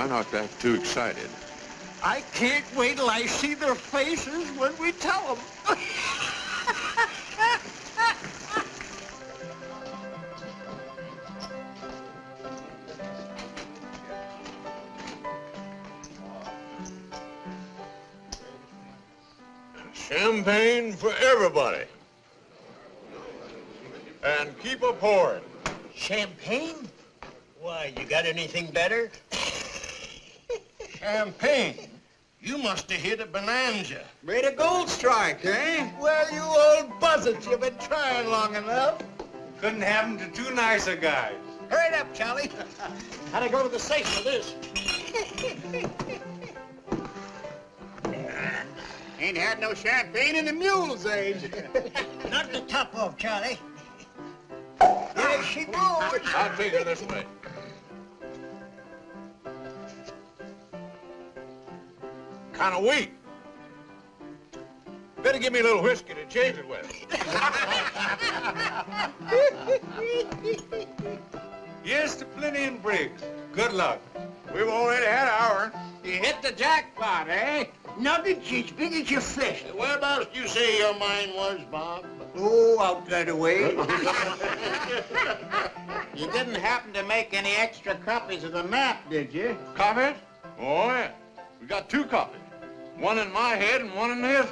Try not act too excited. I can't wait till I see their faces when we tell them. Champagne for everybody. And keep a pouring. Champagne? Why, you got anything better? Champagne. You must have hit a bonanza. Made a gold strike, eh? Well, you old buzzards, you've been trying long enough. Couldn't happen to two nicer guys. Hurry up, Charlie. How'd I go to the safe for this. Ain't had no champagne in the mule's age. Not the top off, Charlie. There she goes. I'll take her this way. Kind of weak. Better give me a little whiskey to change it with. yes to plenty and Briggs. Good luck. We've already had ours. You hit the jackpot, eh? Nuggets as big as your fist. Whereabouts do you say your mine was, Bob? Oh, out that way. You didn't happen to make any extra copies of the map, did you? Copies? Oh, yeah. We got two copies. One in my head and one in his.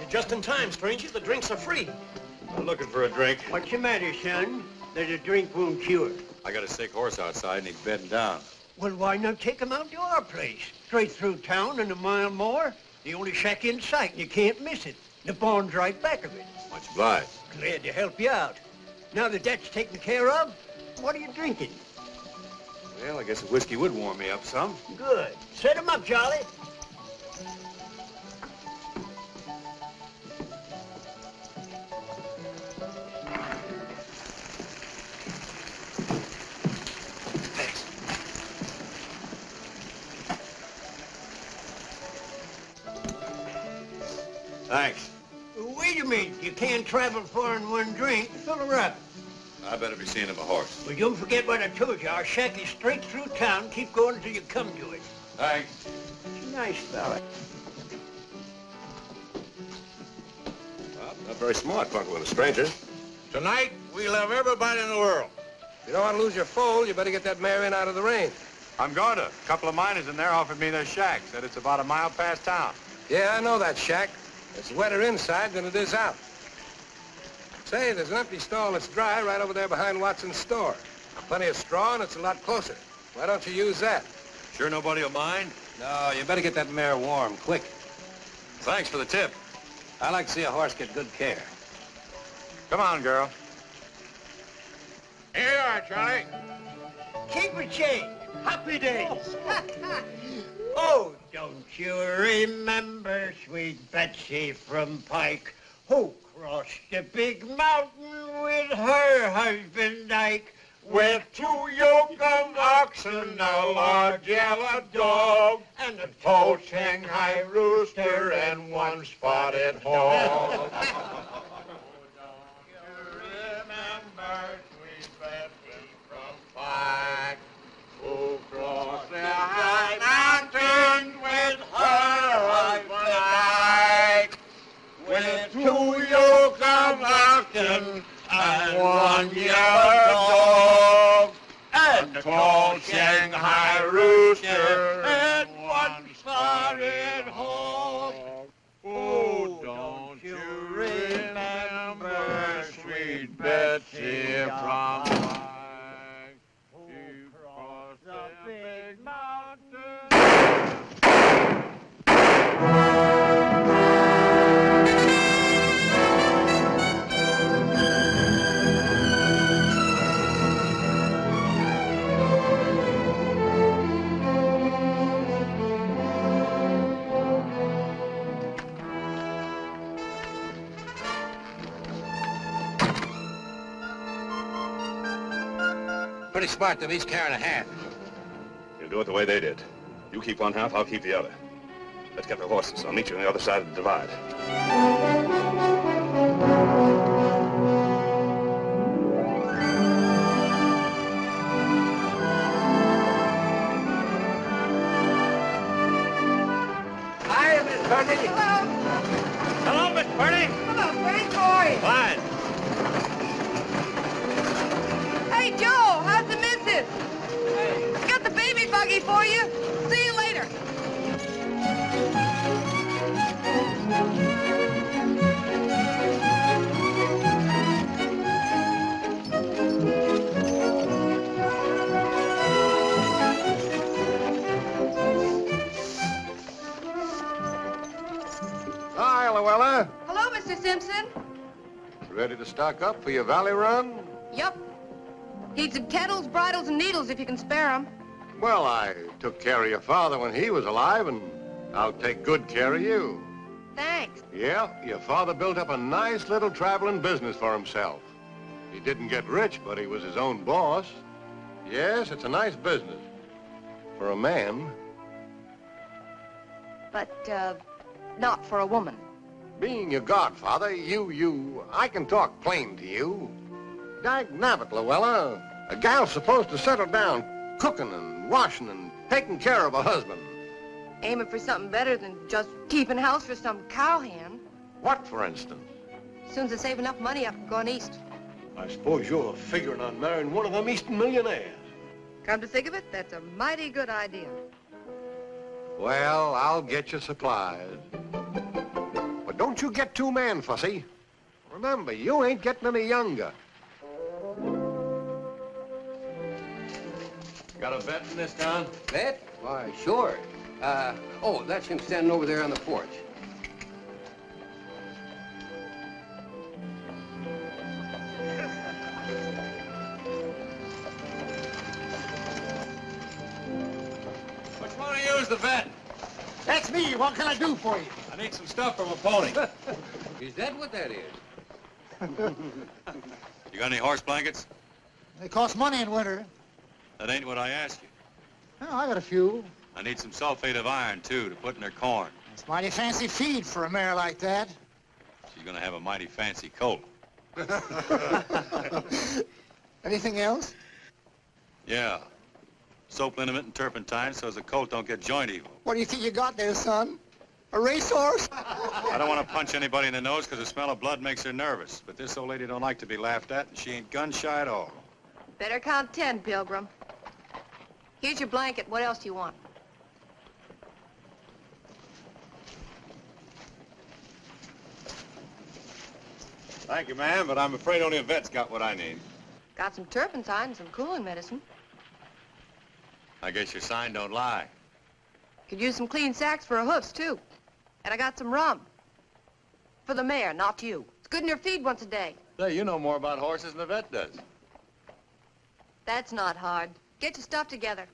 You're just in time, stranger. The drinks are free. I'm looking for a drink. What's the matter, son? There's a drink won't cure. I got a sick horse outside and he's bedding down. Well, why not take him out to our place? Straight through town and a mile more. The only shack in sight, and you can't miss it. The barn's right back of it. Much obliged. Glad to help you out. Now that that's taken care of, what are you drinking? Well, I guess a whiskey would warm me up some. Good. Set him up, Charlie. Travel far in one drink. Fill her up. I better be seeing him a horse. Well, don't forget what I told you. Our shack is straight through town. Keep going until you come to it. Thanks. He's a nice fella. Well, not very smart, bunking with a stranger. Tonight, we love everybody in the world. If you don't want to lose your foal, you better get that mare in out of the rain. I'm going to. A couple of miners in there offered me their shack. Said it's about a mile past town. Yeah, I know that shack. It's wetter inside than it is out. Say, there's an empty stall that's dry right over there behind Watson's store. Plenty of straw, and it's a lot closer. Why don't you use that? Sure nobody will mind? No, you better get that mare warm, quick. Thanks for the tip. I like to see a horse get good care. Come on, girl. Here you are, Charlie. Keep it change. Happy days. oh, don't you remember sweet Betsy from Pike, who crossed the big mountain with her husband Ike? With two yoke of oxen, a large yellow dog, and a tall Shanghai rooster, and one spotted hog. remember sweet Betsy from Pike, who crossed the high mountain with her husband Ike, with two yoke of oxen and one yellow dog, and a tall Shanghai rooster and one spotted hog. Oh, don't you remember sweet Betsy from smart me, he's carrying a half. You'll do it the way they did. You keep one half, I'll keep the other. Let's get the horses. I'll meet you on the other side of the divide. Mr. Simpson. Ready to stock up for your valley run? Yup. Need some kettles, bridles, and needles if you can spare 'em. Well, I took care of your father when he was alive, and I'll take good care of you. Thanks. Yeah, your father built up a nice little traveling business for himself. He didn't get rich, but he was his own boss. Yes, it's a nice business. For a man. But, uh, not for a woman. Being your godfather, you, you, I can talk plain to you. Dag nabbit, Luella. A gal's supposed to settle down cooking and washing and taking care of a husband. Aiming for something better than just keeping house for some cowhand. What, for instance? As Soon as I save enough money, I'm going east. I suppose you're figuring on marrying one of them Eastern millionaires. Come to think of it, that's a mighty good idea. Well, I'll get you supplies. But don't you get too man fussy. Remember, you ain't getting any younger. Got a bet in this town? Bet? Why, sure. Uh, oh, that's him standing over there on the porch. Which one of you is the vet? That's me. What can I do for you? I need some stuff from a pony. Is that what that is? You got any horse blankets? They cost money in winter. That ain't what I asked you. Oh, I got a few. I need some sulfate of iron, too, to put in their corn. It's mighty fancy feed for a mare like that. She's gonna have a mighty fancy colt. Anything else? Yeah. Soap liniment and turpentine so as the colt don't get joint evil. What do you think you got there, son? A racehorse? I don't want to punch anybody in the nose because the smell of blood makes her nervous. But this old lady don't like to be laughed at, and she ain't gun shy at all. Better count ten, Pilgrim. Here's your blanket. What else do you want? Thank you, ma'am, but I'm afraid only a vet's got what I need. Got some turpentine and some cooling medicine. I guess your sign don't lie. Could use some clean sacks for her hoofs, too. And I got some rum. For the mare, not you. It's good in your feed once a day. Say, you know more about horses than the vet does. That's not hard. Get your stuff together.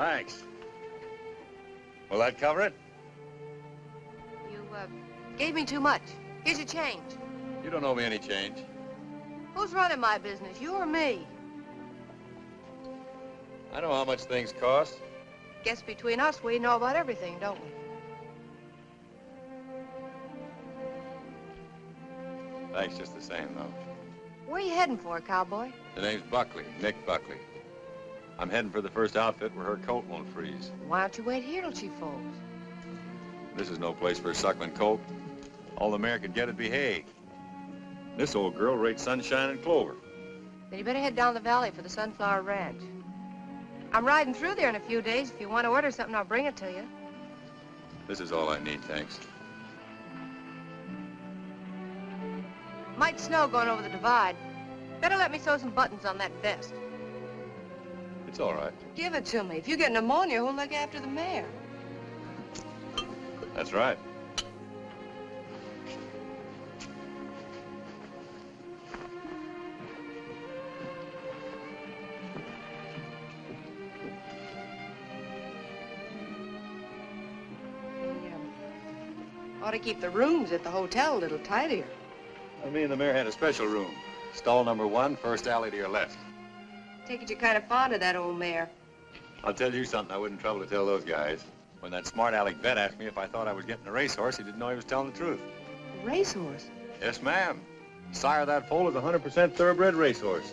Thanks. Will that cover it? You, uh, gave me too much. Here's your change. You don't owe me any change. Who's running my business, you or me? I know how much things cost. Guess between us, we know about everything, don't we? Thanks just the same, though. Where are you heading for, cowboy? The name's Buckley, Nick Buckley. I'm heading for the first outfit where her colt won't freeze. Why don't you wait here till she folds? This is no place for a suckling colt. All the mare could get would be hay. This old girl rates sunshine and clover. Then you better head down the valley for the Sunflower Ranch. I'm riding through there in a few days. If you want to order something, I'll bring it to you. This is all I need, thanks. Might snow going over the divide. Better let me sew some buttons on that vest. It's all right. Give it to me. If you get pneumonia, who'll look after the mare? That's right. Ought to keep the rooms at the hotel a little tidier. Me and the mare had a special room. Stall number one, first alley to your left. Take it you're kind of fond of that old mare. I'll tell you something I wouldn't trouble to tell those guys. When that smart aleck vet asked me if I thought I was getting a racehorse, he didn't know he was telling the truth. A racehorse. Yes, ma'am. Sire that foal is a 100% thoroughbred racehorse.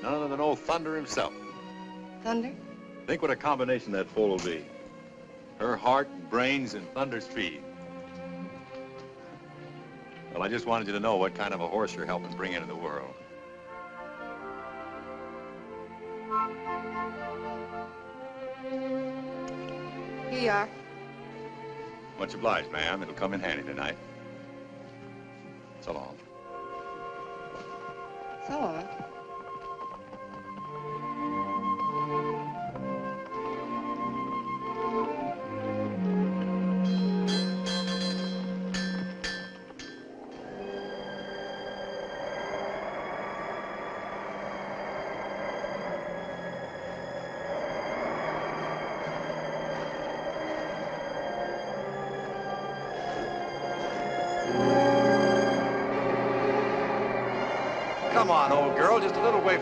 None other than old Thunder himself. Thunder? Think what a combination that foal will be. Her heart, brains, and Thunder's speed. Well, I just wanted you to know what kind of a horse you're helping bring into the world. Here you are. Much obliged, ma'am. It'll come in handy tonight. So long. So long.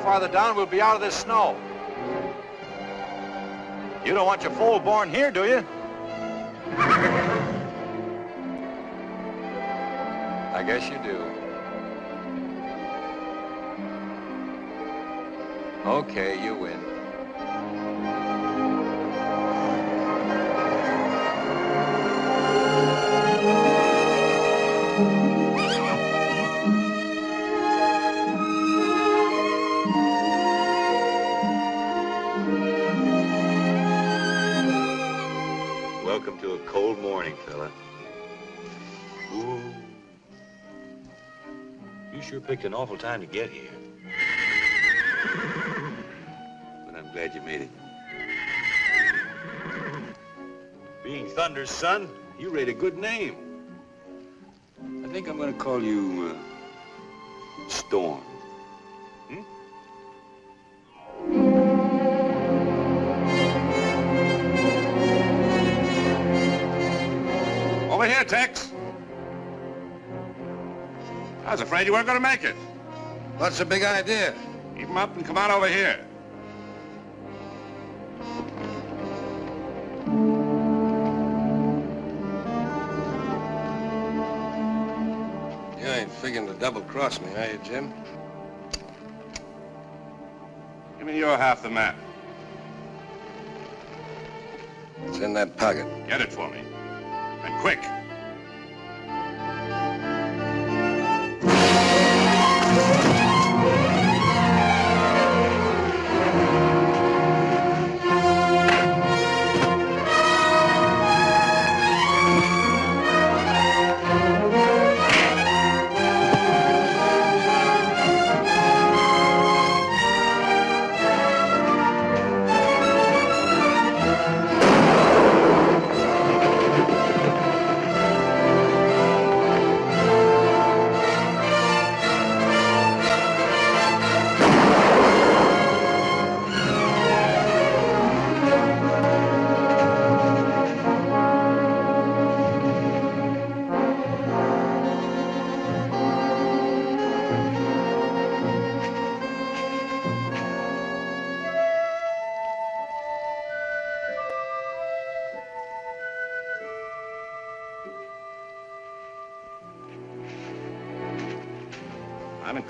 Farther down, we'll be out of this snow. You don't want your foal born here, do you? I guess you do. Okay, you win. Awful time to get here. But I'm glad you made it. Being Thunder's son, you rate a good name. I think I'm gonna call you, uh, Storm. Hmm? Over here, Tex. I was afraid you weren't going to make it. What's the big idea? Keep 'em up and come on over here. You ain't figuring to double-cross me, are you, Jim? Give me your half the map. It's in that pocket. Get it for me. And quick.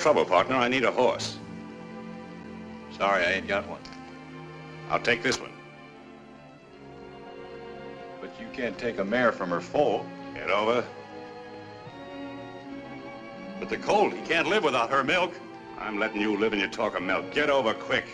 Trouble, partner. I need a horse. Sorry, I ain't got one. I'll take this one. But you can't take a mare from her foal. Get over. But the colt, he can't live without her milk. I'm letting you live in your talk of milk. Get over quick.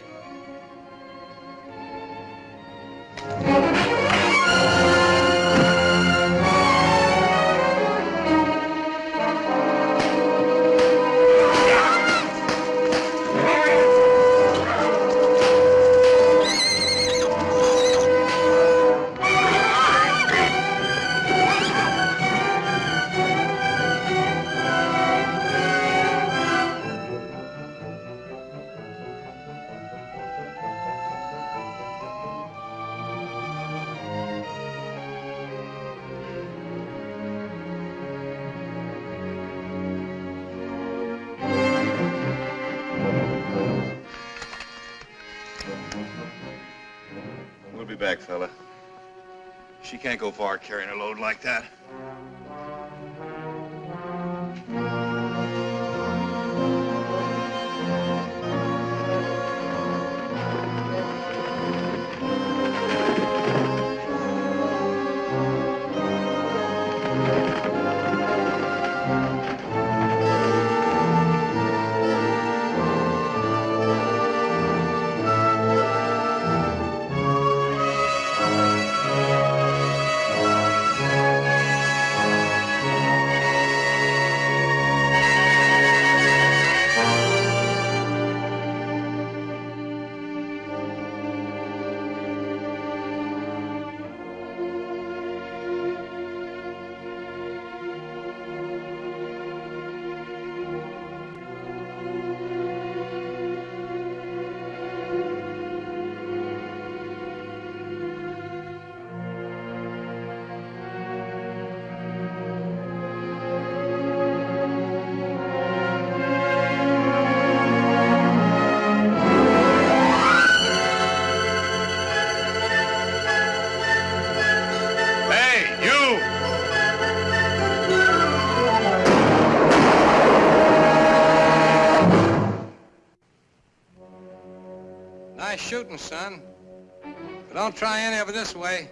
Carrying a load like that. Son. But don't try any of it this way.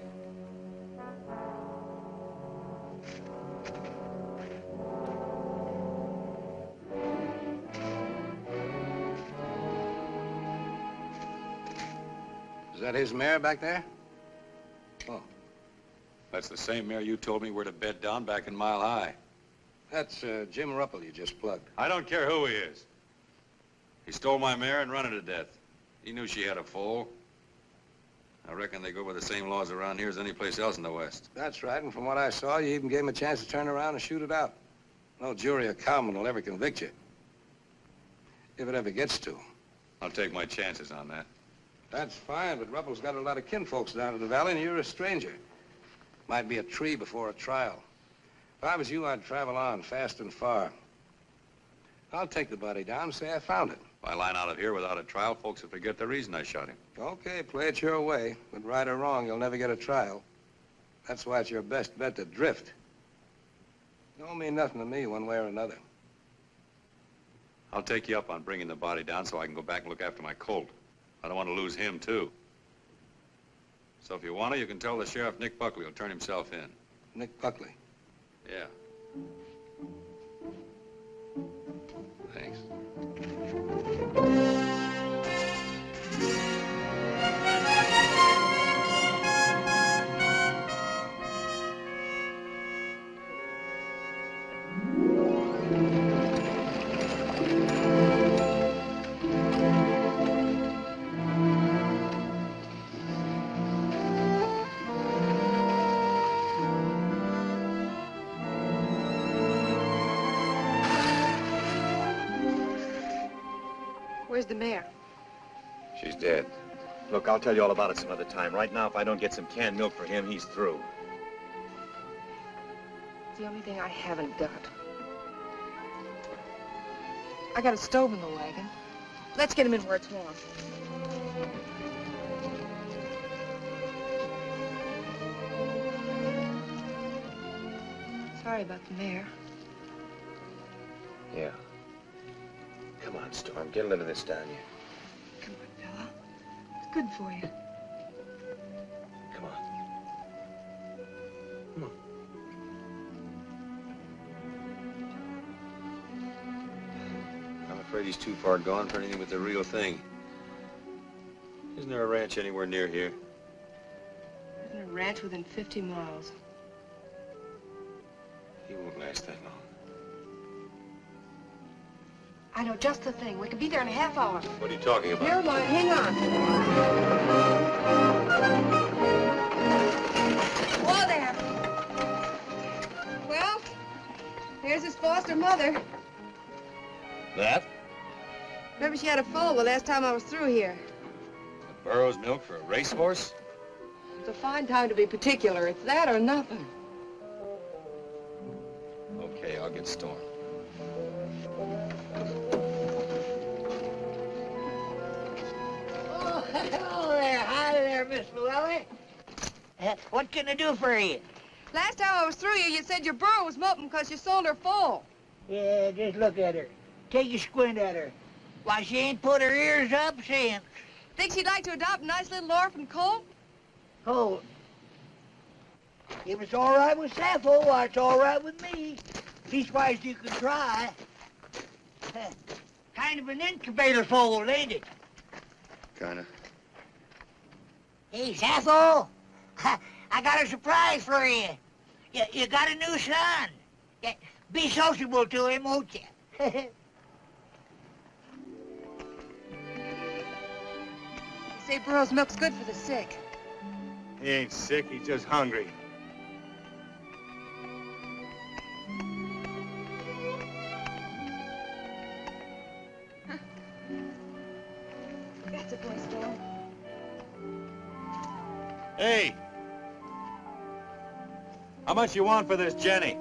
Is that his mare back there? Oh. That's the same mare you told me where to bed down back in Mile High. That's uh, Jim Ruppel you just plugged. I don't care who he is. He stole my mare and run her to death. He knew she had a foal. I reckon they go by the same laws around here as any place else in the West. That's right, and from what I saw, you even gave him a chance to turn around and shoot it out. No jury or cowman will ever convict you. If it ever gets to. I'll take my chances on that. That's fine, but Ruppel's got a lot of kinfolks down in the valley, and you're a stranger. Might be a tree before a trial. If I was you, I'd travel on, fast and far. I'll take the body down and say I found it. If I line out of here without a trial, folks will forget the reason I shot him. Okay, play it your way. But right or wrong, you'll never get a trial. That's why it's your best bet to drift. Don't mean nothing to me one way or another. I'll take you up on bringing the body down so I can go back and look after my colt. I don't want to lose him, too. So if you want to, you can tell the sheriff Nick Buckley will turn himself in. Nick Buckley. Yeah. Where's I'll tell you all about it some other time. Right now, if I don't get some canned milk for him, he's through. It's the only thing I haven't got. I got a stove in the wagon. Let's get him in where it's warm. Sorry about the mare. Yeah. Come on, Storm. Get a little of this down you. Good for you. Come on. Come on. I'm afraid he's too far gone for anything but the real thing. Isn't there a ranch anywhere near here? There's a ranch within 50 miles. He won't last that long. I know just the thing. We could be there in a half hour. What are you talking about? Never mind. Hang on. Whoa there. Well, here's his foster mother. That? Remember she had a foal the last time I was through here. Burro's milk for a racehorse? It's a fine time to be particular. It's that or nothing. Okay, I'll get Storm. There, Miss Llewellyn. Uh, what can I do for you? Last time I was through you, you said your burro was moping because you sold her full. Yeah, just look at her. Take a squint at her. Why, she ain't put her ears up since. Think she'd like to adopt a nice little orphan colt? Colt? If it's all right with Sappho, why, it's all right with me. Leastwise, you can try. kind of an incubator foal, ain't it? Kinda. Hey, Sappho, I got a surprise for you. You, you got a new son. Be sociable to him, won't you? Say burro's milk's good for the sick. He ain't sick, he's just hungry. That's a boy, Storm. Hey! How much you want for this Jenny?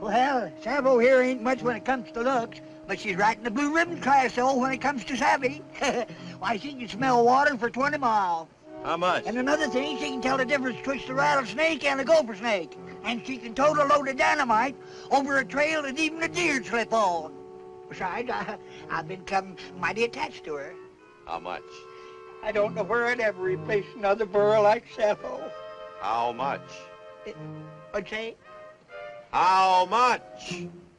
well, Sappho here ain't much when it comes to looks, but she's right in the blue ribbon class, though, when it comes to savvy. Why, she can smell water for 20 miles. How much? And another thing, she can tell the difference between the rattlesnake and the gopher snake. And she can tote a load of dynamite over a trail that even a deer slip on. Besides, I, I've become mighty attached to her. How much? I don't know where I'd ever replace another burro like Sappho. How much? What'd say? How much?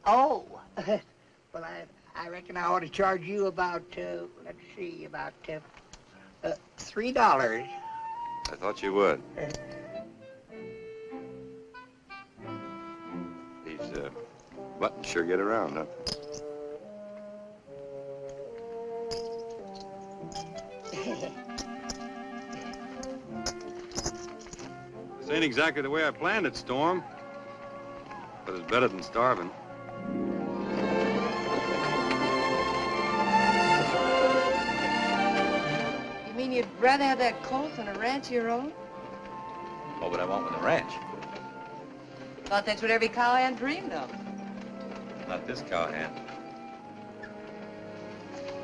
Oh, well, I, I reckon I ought to charge you about, uh, let's see, about uh, uh, three dollars. I thought you would. These uh, buttons sure get around, huh? This ain't exactly the way I planned it, Storm. But it's better than starving. You mean you'd rather have that colt than a ranch of your own? What would I want with a ranch? Thought that's what every cowhand dreamed of. Not this cowhand.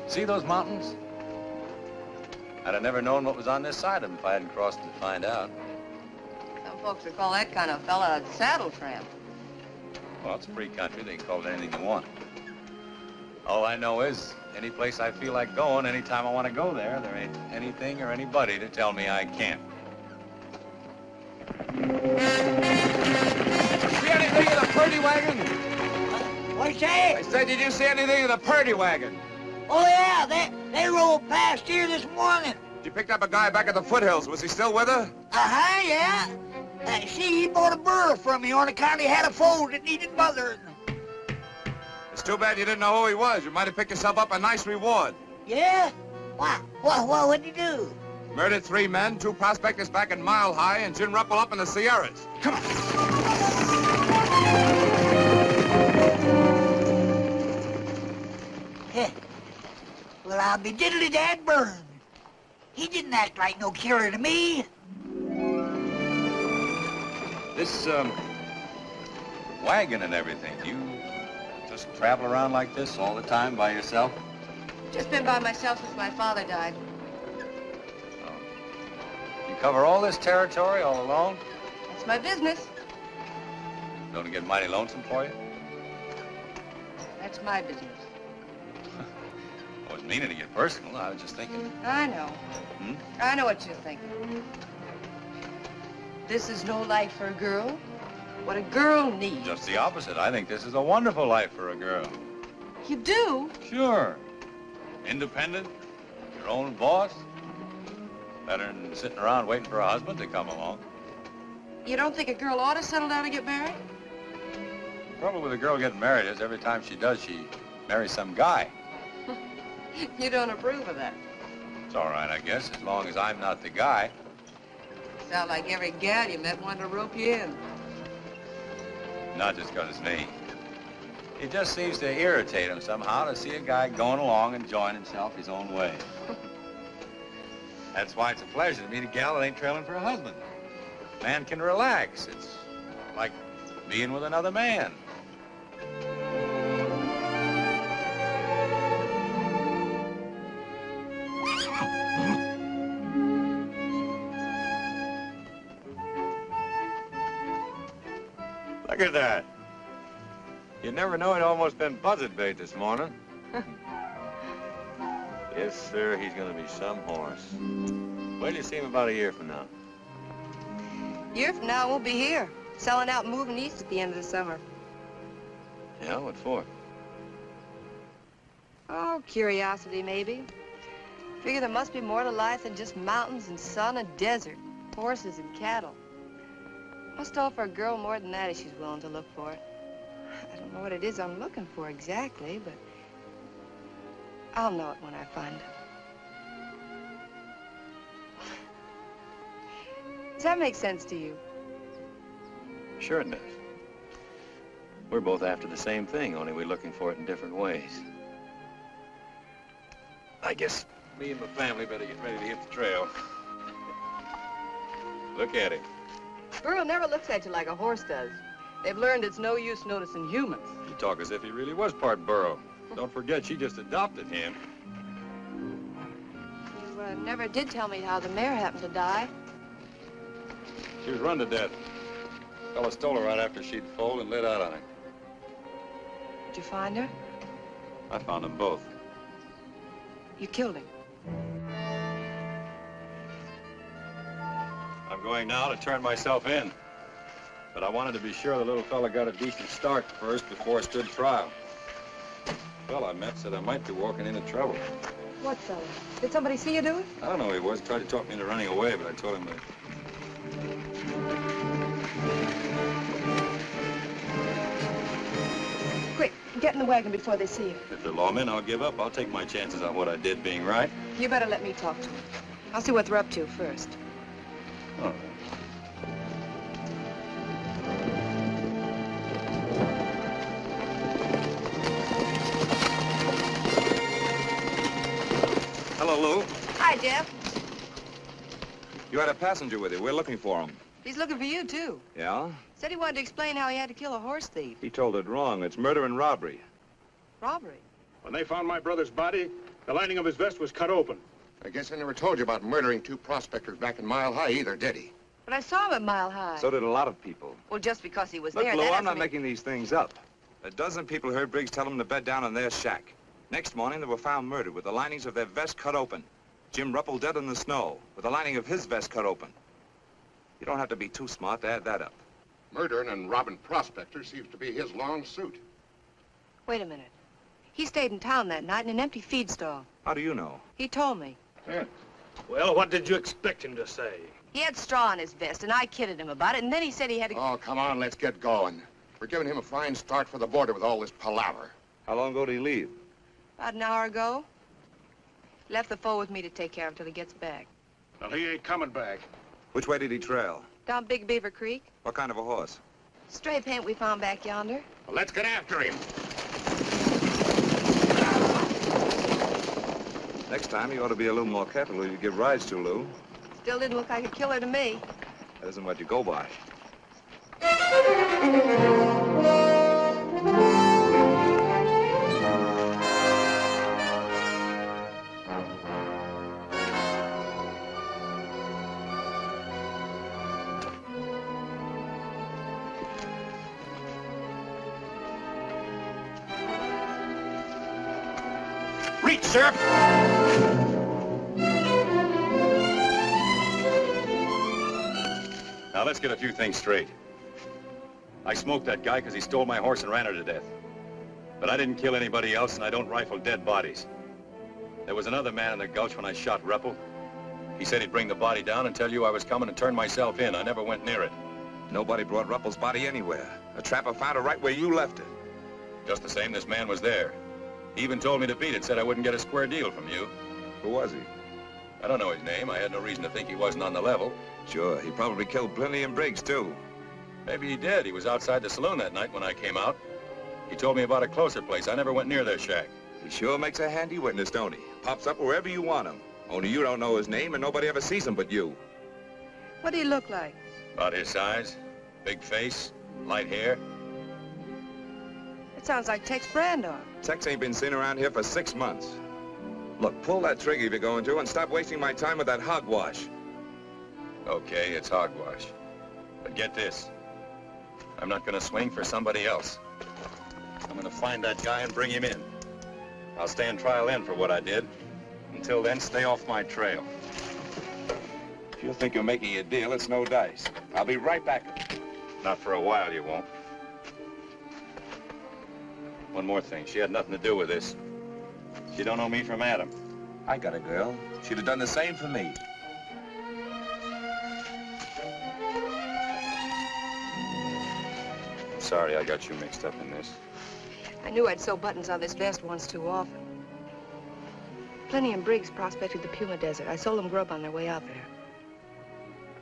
See those mountains? I'd have never known what was on this side of them if I hadn't crossed to find out. Some folks would call that kind of fella a saddle tramp. Well, it's a free country. They can call it anything they want. All I know is, any place I feel like going, anytime I want to go there, there ain't anything or anybody to tell me I can't. See anything of the Purdy wagon? What's that? I said, did you see anything of the Purdy wagon? Oh, yeah, they, they rolled past here this morning. She picked up a guy back at the foothills. Was he still with her? Uh-huh, yeah. Uh, see, he bought a burro from me on account he had a foal that needed mothering. It's too bad you didn't know who he was. You might have picked yourself up a nice reward. Yeah? Why, what, what, what'd he do? Murdered three men, two prospectors back in Mile High, and Jim Ruppel up in the Sierras. Come on. Heh. Well, I'll be diddly dad burned. He didn't act like no killer to me. This, um, wagon and everything, you just travel around like this all the time by yourself? Just been by myself since my father died. You cover all this territory all alone? That's my business. Don't it get mighty lonesome for you? That's my business. I wasn't meaning to get personal. I was just thinking. I know. Hmm? I know what you're thinking. This is no life for a girl. What a girl needs. Just the opposite. I think this is a wonderful life for a girl. You do? Sure. Independent, your own boss. Better than sitting around waiting for a husband to come along. You don't think a girl ought to settle down and get married? The trouble with a girl getting married is every time she does, she marries some guy. You don't approve of that. It's all right, I guess, as long as I'm not the guy. Sound like every gal you met wanted to rope you in. Not just 'cause it's me. It just seems to irritate him somehow to see a guy going along and enjoying himself his own way. That's why it's a pleasure to meet a gal that ain't trailing for a husband. Man can relax. It's like being with another man. That. You never know, it almost been buzzard bait this morning. yes, sir, he's gonna be some horse. Wait till you see him about a year from now. A Year from now, we'll be here, selling out and moving east at the end of the summer. Yeah, what for? Oh, curiosity, maybe. Figure there must be more to life than just mountains and sun and desert, horses and cattle. Must offer a girl more than that if she's willing to look for it. I don't know what it is I'm looking for exactly, but I'll know it when I find it. Does that make sense to you? Sure it does. We're both after the same thing, only we're looking for it in different ways. I guess me and my family better get ready to hit the trail. Look at him. Burro never looks at you like a horse does. They've learned it's no use noticing humans. You talk as if he really was part burro. Don't forget, she just adopted him. You uh, never did tell me how the mare happened to die. She was run to death. Fella stole her right after she'd foaled and lit out on her. Did you find her? I found them both. You killed him. Going now to turn myself in. But I wanted to be sure the little fella got a decent start first before I stood trial. The fella I met said I might be walking into trouble. What fella? Did somebody see you do it? I don't know who he was. Tried to talk me into running away, but I told him that Quick, get in the wagon before they see you. if they're lawmen, I'll give up. I'll take my chances on what I did being right. You better let me talk to them. I'll see what they're up to first. All right. Hello, Lou. Hi, Jeff. You had a passenger with you. We're looking for him. He's looking for you, too. Yeah? Said he wanted to explain how he had to kill a horse thief. He told it wrong. It's murder and robbery. Robbery. When they found my brother's body, the lining of his vest was cut open. I guess I never told you about murdering two prospectors back in Mile High either, did he? But I saw him at Mile High. So did a lot of people. Well, just because he was Look, there, Lou, that I'm not doesn't mean- making these things up. A dozen people heard Briggs tell them to bed down in their shack. Next morning, they were found murdered with the linings of their vest cut open. Jim Ruppel dead in the snow, with the lining of his vest cut open. You don't have to be too smart to add that up. Murdering and robbing prospectors seems to be his long suit. Wait a minute. He stayed in town that night in an empty feed stall. How do you know? He told me. Well, what did you expect him to say? He had straw in his vest, and I kidded him about it, and then he said he had to... Oh, come on, let's get going. We're giving him a fine start for the border with all this palaver. How long ago did he leave? About an hour ago. Left the foal with me to take care of till he gets back. Well, he ain't coming back. Which way did he trail? Down Big Beaver Creek. What kind of a horse? Stray paint we found back yonder. Well, let's get after him. Next time, you ought to be a little more careful who you give rides to, Lou. Still didn't look like a killer to me. That isn't what you go by. Reach, sir! Let's get a few things straight. I smoked that guy because he stole my horse and ran her to death. But I didn't kill anybody else, and I don't rifle dead bodies. There was another man in the gulch when I shot Ruppel. He said he'd bring the body down and tell you I was coming and turn myself in. I never went near it. Nobody brought Ruppel's body anywhere. A trapper found it right where you left it. Just the same, this man was there. He even told me to beat it, said I wouldn't get a square deal from you. Who was he? I don't know his name. I had no reason to think he wasn't on the level. Sure, he probably killed Plenty and Briggs, too. Maybe he did. He was outside the saloon that night when I came out. He told me about a closer place. I never went near their shack. He sure makes a handy witness, don't he? Pops up wherever you want him. Only you don't know his name and nobody ever sees him but you. What do he look like? About his size, big face, light hair. It sounds like Tex Brandon. Tex ain't been seen around here for six months. Look, pull that trigger if you're going to and stop wasting my time with that hogwash. Okay, it's hogwash. But get this. I'm not gonna swing for somebody else. I'm gonna find that guy and bring him in. I'll stand trial in for what I did. Until then, stay off my trail. If you think you're making a deal, it's no dice. I'll be right back. Not for a while, you won't. One more thing. She had nothing to do with this. She don't know me from Adam. I got a girl. She'd have done the same for me. Sorry I got you mixed up in this. I knew I'd sew buttons on this vest once too often. Plenty and Briggs prospected the Puma Desert. I sold them grub on their way out there.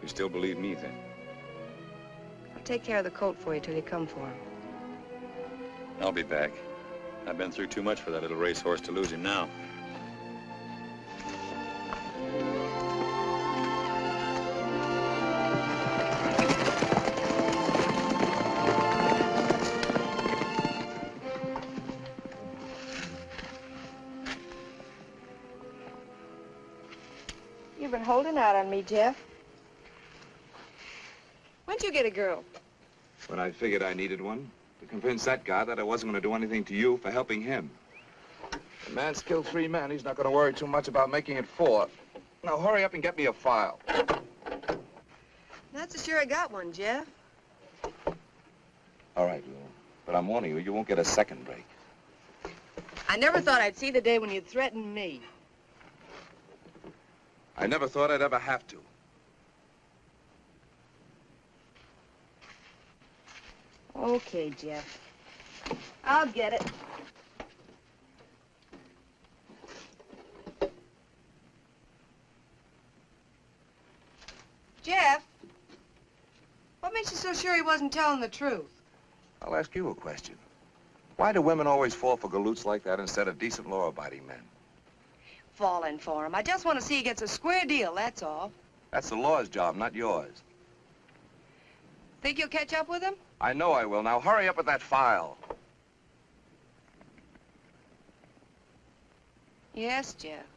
You still believe me, then? I'll take care of the colt for you till you come for him. I'll be back. I've been through too much for that little racehorse to lose him now. You've been holding out on me, Jeff. When'd you get a girl? When I figured I needed one, to convince that guy that I wasn't going to do anything to you for helping him. The man's killed three men. He's not going to worry too much about making it four. Now hurry up and get me a file. Not so sure I got one, Jeff. All right, Lou. But I'm warning you, you won't get a second break. I never thought I'd see the day when you'd threaten me. I never thought I'd ever have to. Okay, Jeff. I'll get it. Jeff, what makes you so sure he wasn't telling the truth? I'll ask you a question. Why do women always fall for galoots like that instead of decent law-abiding men? Falling for him. I just want to see he gets a square deal, that's all. That's the law's job, not yours. Think you'll catch up with him? I know I will. Now hurry up with that file. Yes, Jeff.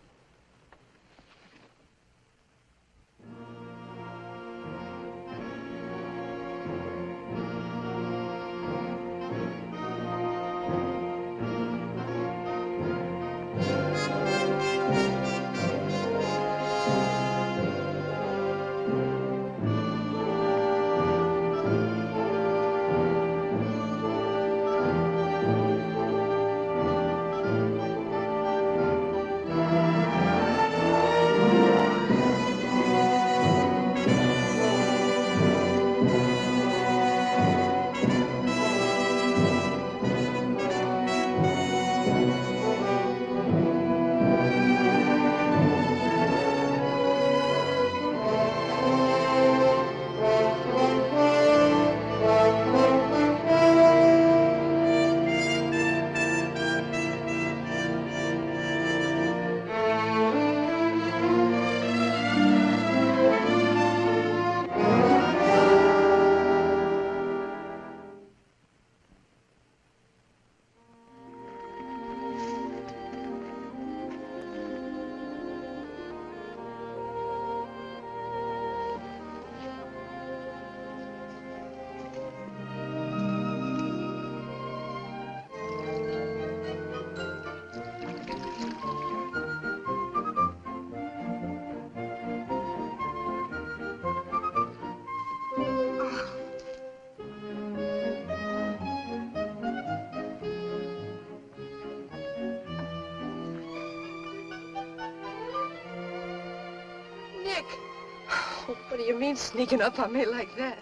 You mean sneaking up on me like that?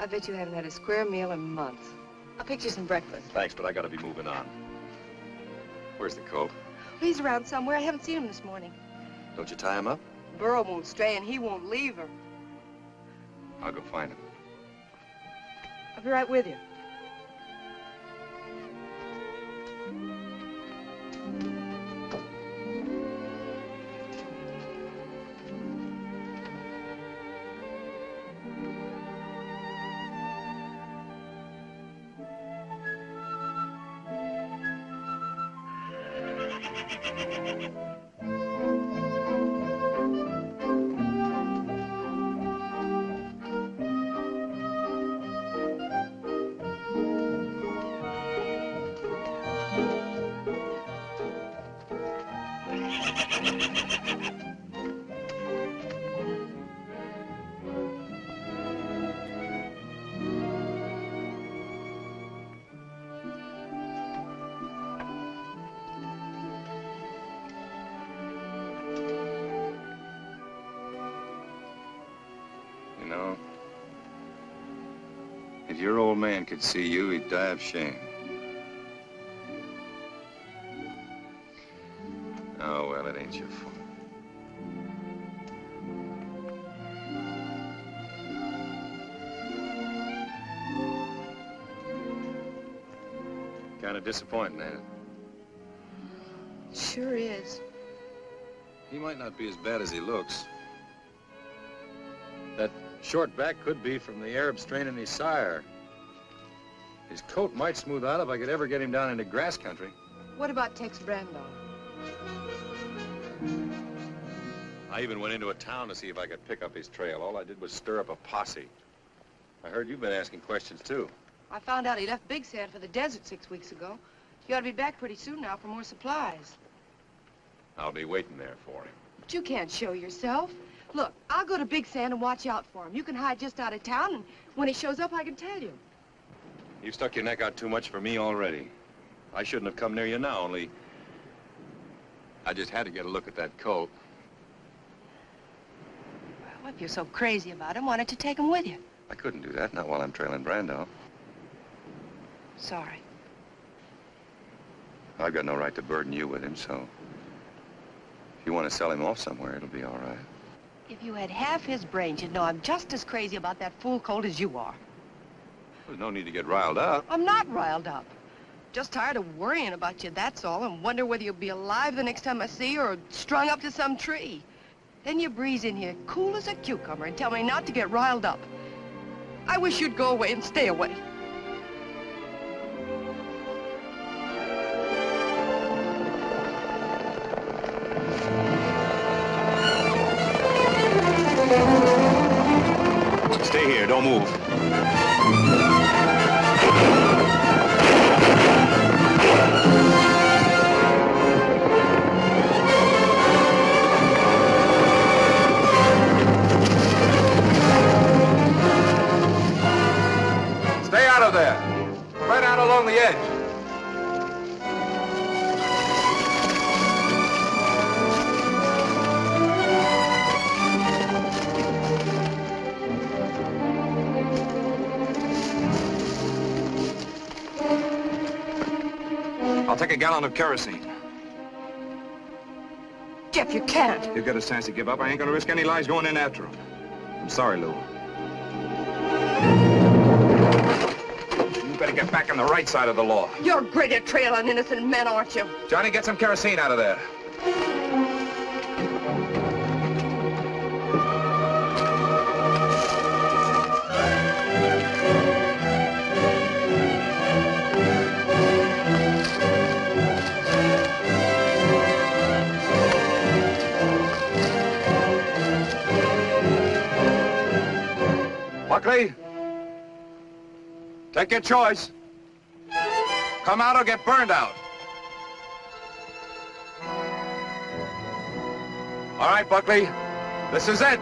I bet you haven't had a square meal in months. I'll pick you some breakfast. Thanks, but I gotta be moving on. Where's the coat? He's around somewhere. I haven't seen him this morning. Don't you tie him up? Burl won't stay, and he won't leave her. I'll go find him. I'll be right with you. Old man could see you, he'd die of shame. Oh, well, it ain't your fault. Kind of disappointing, ain't it? Sure is. He might not be as bad as he looks. That short back could be from the Arab strain in his sire. His coat might smooth out if I could ever get him down into grass country. What about Tex Brando? I even went into a town to see if I could pick up his trail. All I did was stir up a posse. I heard you've been asking questions, too. I found out he left Big Sand for the desert six weeks ago. He ought to be back pretty soon now for more supplies. I'll be waiting there for him. But you can't show yourself. Look, I'll go to Big Sand and watch out for him. You can hide just out of town, and when he shows up, I can tell you. You've stuck your neck out too much for me already. I shouldn't have come near you now, only... I just had to get a look at that coat. Well, if you're so crazy about him, why don't you take him with you? I couldn't do that, not while I'm trailing Brando. Sorry. I've got no right to burden you with him, so... If you want to sell him off somewhere, it'll be all right. If you had half his brains, you'd know I'm just as crazy about that fool colt as you are. There's no need to get riled up. I'm not riled up. Just tired of worrying about you, that's all, and wonder whether you'll be alive the next time I see you or strung up to some tree. Then you breeze in here cool as a cucumber and tell me not to get riled up. I wish you'd go away and stay away. Stay here, don't move. The edge. I'll take a gallon of kerosene. Jeff, you can't. He'll get a chance to give up. I ain't gonna risk any lives going in after him. I'm sorry, Lou. Get back on the right side of the law. You're great at trailing innocent men, aren't you? Johnny, get some kerosene out of there. Buckley, take your choice. Come out or get burned out. All right, Buckley, this is it.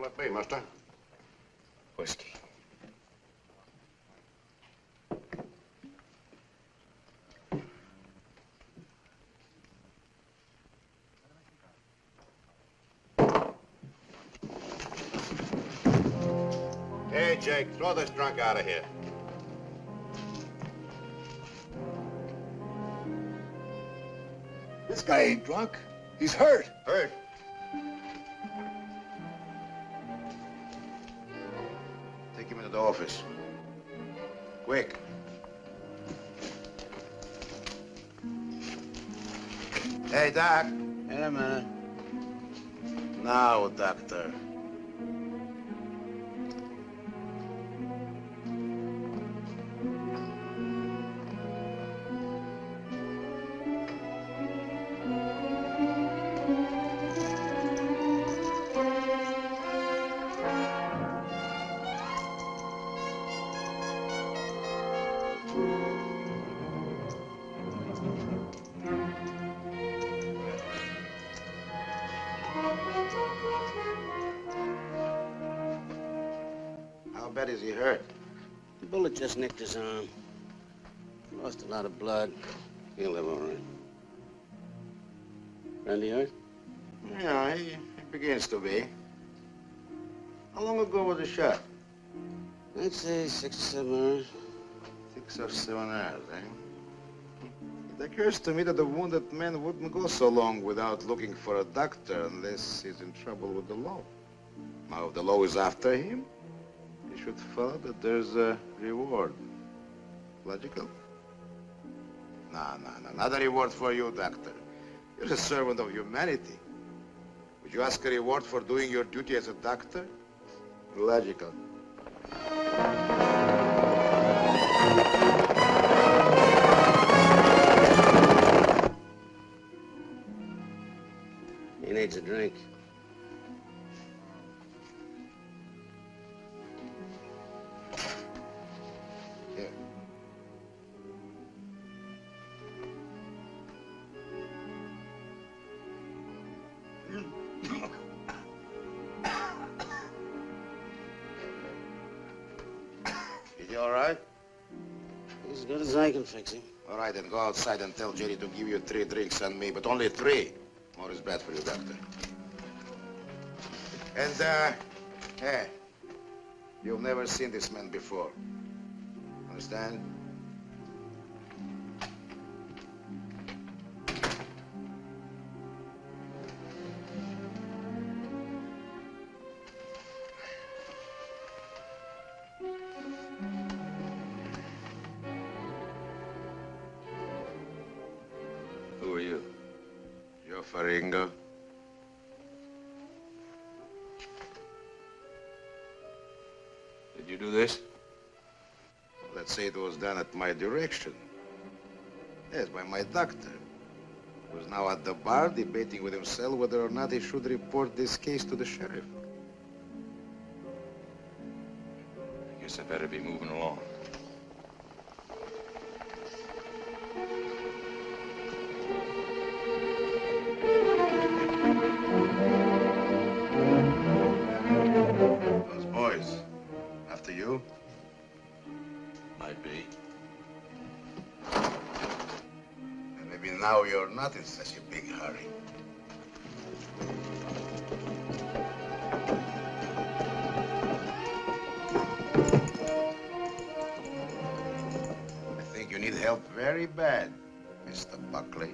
What'll it be, mister? Whiskey. Hey, Jake, throw this drunk out of here. This guy ain't drunk. He's hurt. Hurt? Hey, Doc. A minute. Now, doctor. Just nicked his arm. Lost a lot of blood. He'll live all right. Randy hurt? Yeah, he, he begins to be. How long ago was the shot? I'd say six or seven hours. Six or seven hours, eh? It occurs to me that the wounded man wouldn't go so long without looking for a doctor unless he's in trouble with the law. Now, if the law is after him, should follow that there's a reward. Logical? No, no, no, not a reward for you, doctor. You're a servant of humanity. Would you ask a reward for doing your duty as a doctor? Logical. He needs a drink. Good as I can fix him. All right, then go outside and tell Jerry to give you three drinks and me, but only three. More is bad for you, doctor. And, uh, hey, you've never seen this man before. Understand? Done at my direction. Yes, by my doctor. Who's now at the bar debating with himself whether or not he should report this case to the sheriff. I guess I better be moving along. In such a big hurry. I think you need help very bad, Mr. Buckley.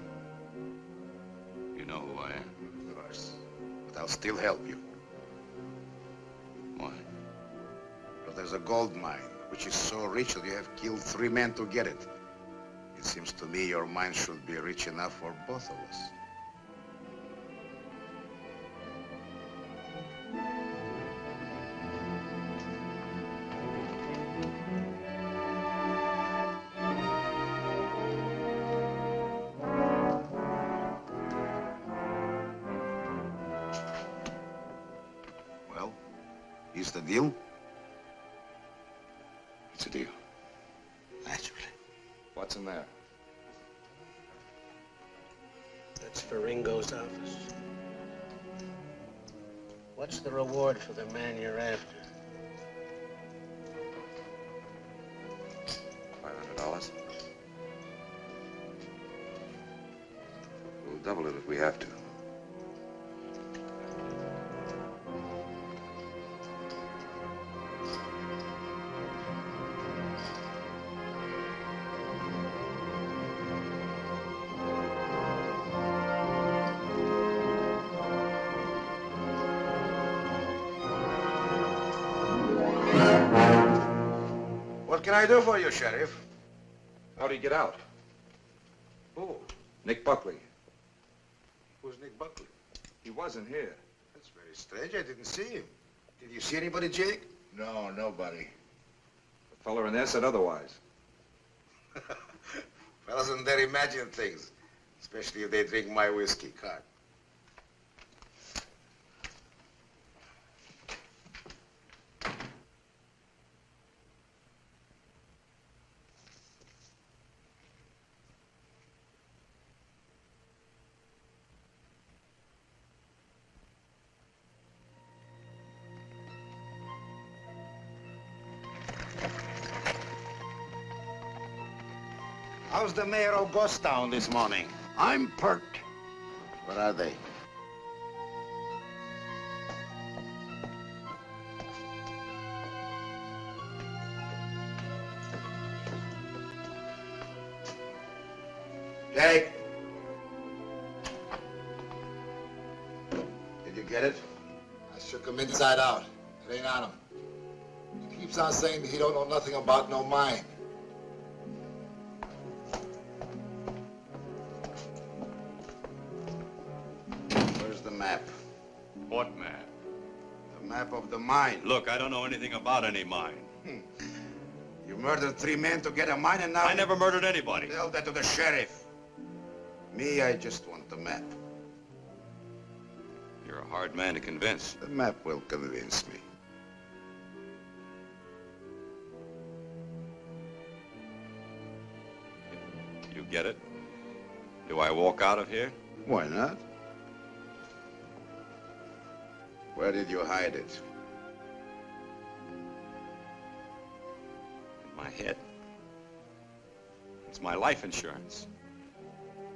You know who I am. Of course. But I'll still help you. Why? Because there's a gold mine, which is so rich that you have killed three men to get it. Seems to me your mind should be rich enough for both of us. Well, is the deal? It's a deal. What's in there? That's Faringo's office. What's the reward for the man you're after? Five hundred dollars. We'll double it if we have to. I do for you, Sheriff? How'd he get out? Who? Nick Buckley. Who's Nick Buckley? He wasn't here. That's very strange. I didn't see him. Did you see anybody, Jake? No, nobody. The feller in there said otherwise. Fellas in there imagine things, especially if they drink my whiskey, Cart. The mayor of Ghost Town this morning? I'm perked. Where are they? Jake! Did you get it? I shook him inside out. It ain't on him. He keeps on saying that he don't know nothing about no mine. Mine. Look, I don't know anything about any mine. Hmm. You murdered three men to get a mine and now... I never murdered anybody. Tell that to the sheriff. Me, I just want the map. You're a hard man to convince. The map will convince me. You get it? Do I walk out of here? Why not? Where did you hide it? Head. It's my life insurance.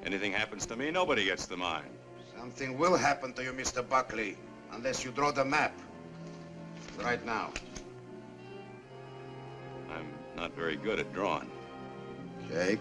Anything happens to me, nobody gets the mine. Something will happen to you, Mr. Buckley, unless you draw the map. Right now. I'm not very good at drawing. Jake?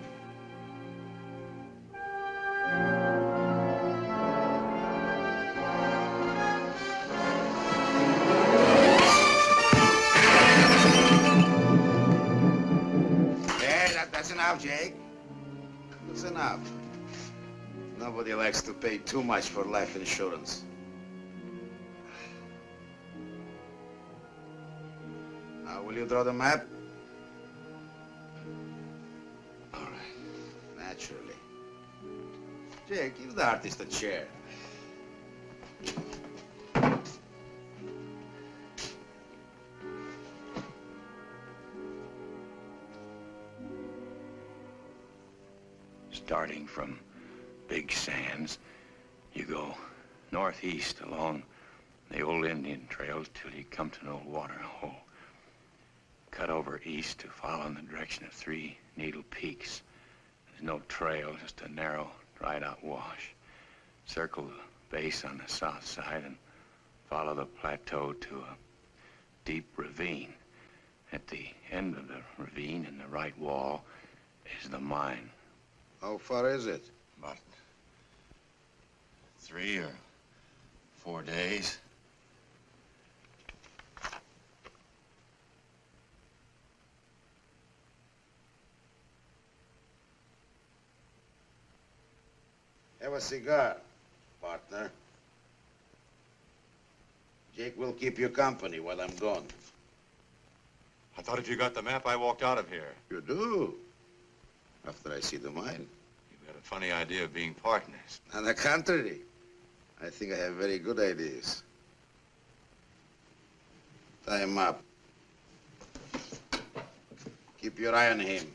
Nobody likes to pay too much for life insurance. Now, will you draw the map? All right. Naturally. Jake, give the artist a chair. Starting from Big Sands, you go northeast along the old Indian trails till you come to an old water hole. Cut over east to follow in the direction of Three Needle Peaks. There's no trail, just a narrow, dried out wash. Circle the base on the south side and follow the plateau to a deep ravine. At the end of the ravine in the right wall is the mine. How far is it? About three or four days. Have a cigar, partner. Jake will keep you company while I'm gone. I thought if you got the map, I walked out of here. You do? After I see the mine? You've got a funny idea of being partners. On the contrary, I think I have very good ideas. Tie him up. Keep your eye on him.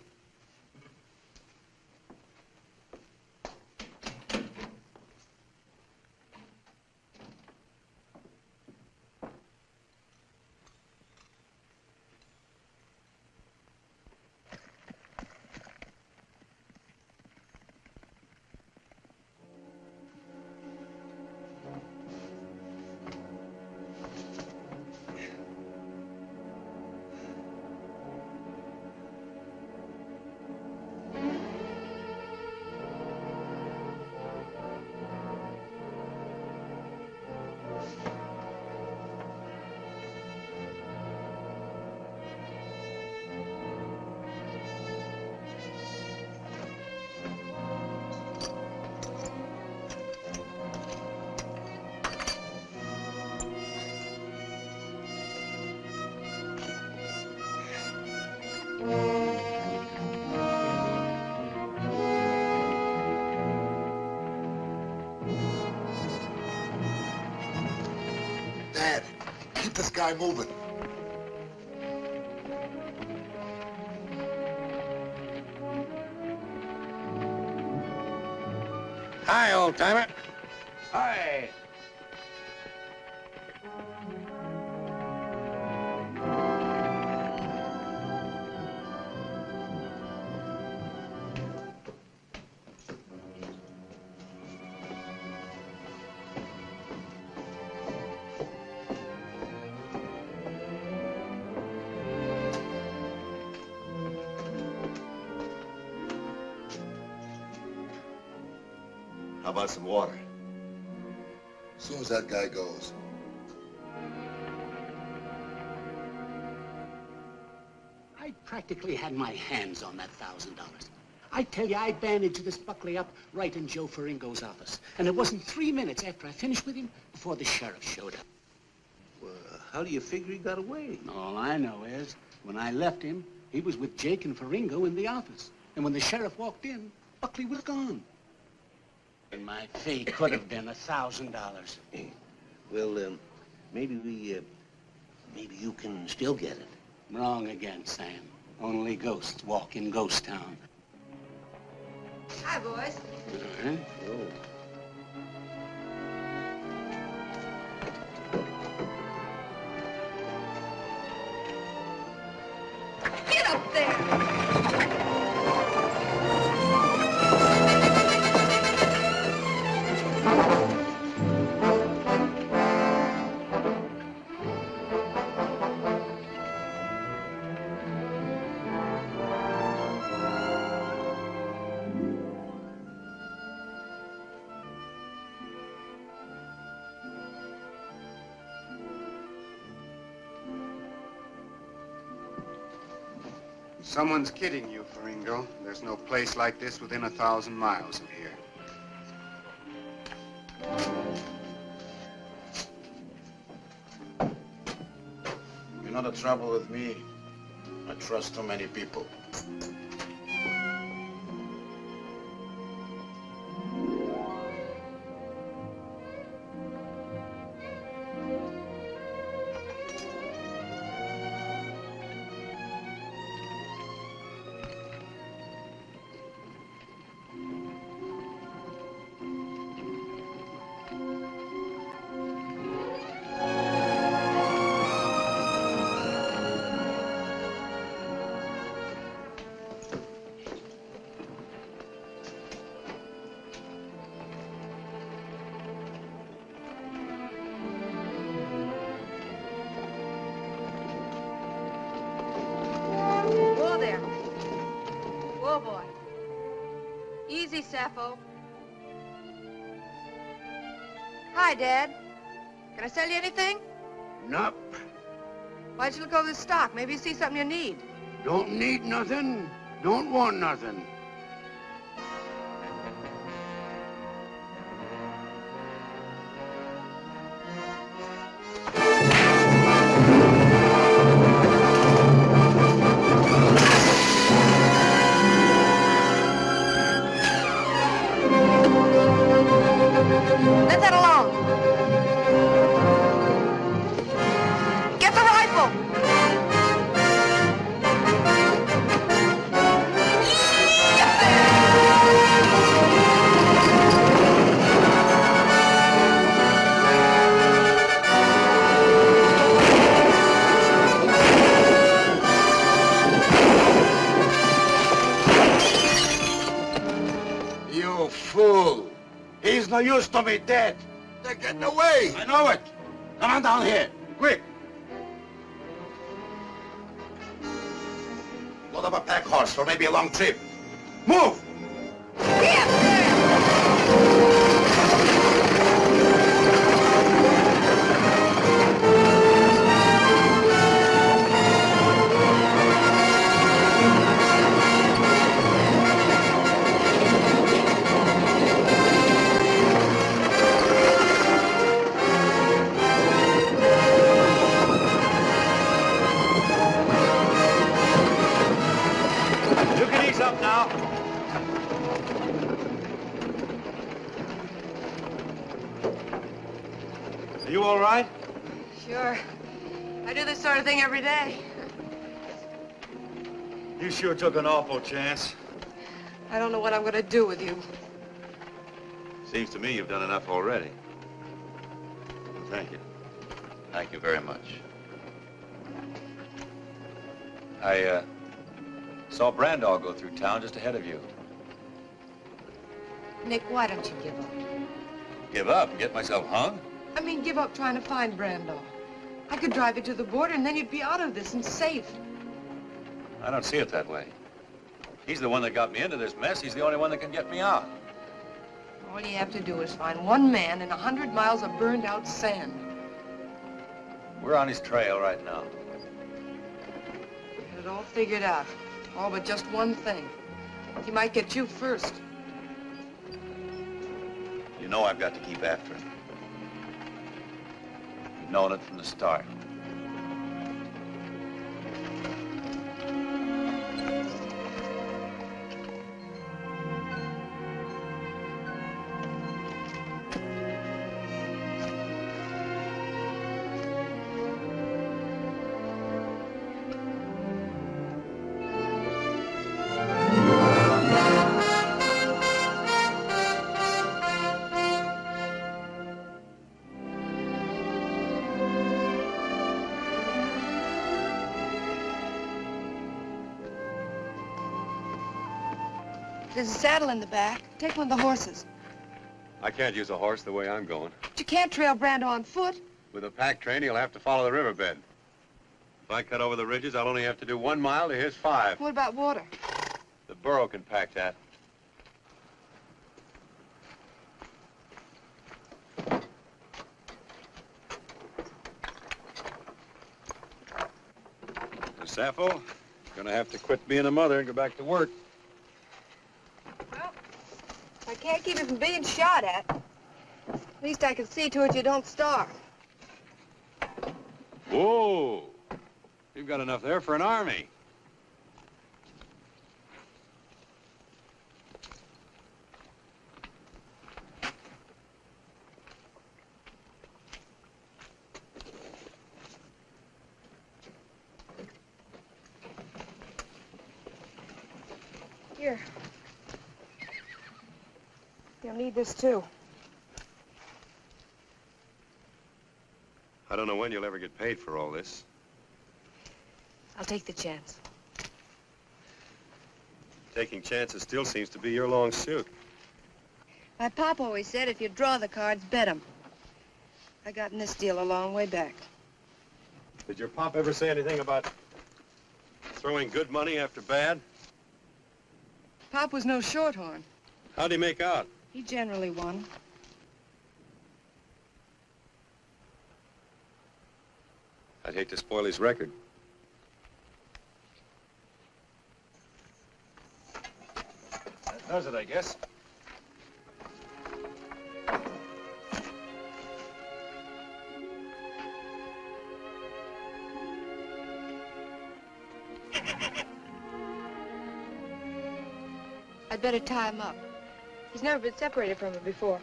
Guy moving. Hi, old timer. Water? As soon as that guy goes. I practically had my hands on that thousand dollars. I tell you, I bandaged this Buckley up right in Joe Faringo's office. And it wasn't three minutes after I finished with him before the sheriff showed up. Well, how do you figure he got away? All I know is, when I left him, he was with Jake and Faringo in the office. And when the sheriff walked in, Buckley was gone. And my fee could have been a thousand dollars. Well, um, maybe we, uh, maybe you can still get it. Wrong again, Sam. Only ghosts walk in Ghost Town. Hi, boys. Huh? Oh. Someone's kidding you, Faringo. There's no place like this within a thousand miles of here. You're not a trouble with me? I trust too many people. Sappho. Hi, Dad. Can I sell you anything? Nope. Why'd you look over the stock? Maybe you see something you need. Don't need nothing. Don't want nothing. Me dead. They're getting away. I know it. Come on down here, quick. Load up a pack horse for maybe a long trip. Took an chance. I don't know what I'm going to do with you. Seems to me you've done enough already. Thank you. Thank you very much. I, uh, saw Brandall go through town just ahead of you. Nick, why don't you give up? Give up and get myself hung? I mean, give up trying to find Brandall. I could drive you to the border, and then you'd be out of this and safe. I don't see it that way. He's the one that got me into this mess. He's the only one that can get me out. All you have to do is find one man in a hundred miles of burned-out sand. We're on his trail right now. Get it all figured out. All but just one thing. He might get you first. You know I've got to keep after him. You've known it from the start. There's a saddle in the back. Take one of the horses. I can't use a horse the way I'm going. But you can't trail Brando on foot. With a pack train, he'll have to follow the riverbed. If I cut over the ridges, I'll only have to do one mile to his five. What about water? The burro can pack that. Sappho, gonna have to quit being a mother and go back to work. I can't keep you from being shot at. At least I can see to it you don't starve. Whoa! You've got enough there for an army. Here. You'll need this too. I don't know when you'll ever get paid for all this. I'll take the chance. Taking chances still seems to be your long suit. My pop always said if you draw the cards, bet 'em. I got in this deal a long way back. Did your pop ever say anything about throwing good money after bad? Pop was no shorthorn. How'd he make out? He generally won. I'd hate to spoil his record. That does it, I guess. I'd better tie him up. He's never been separated from her before.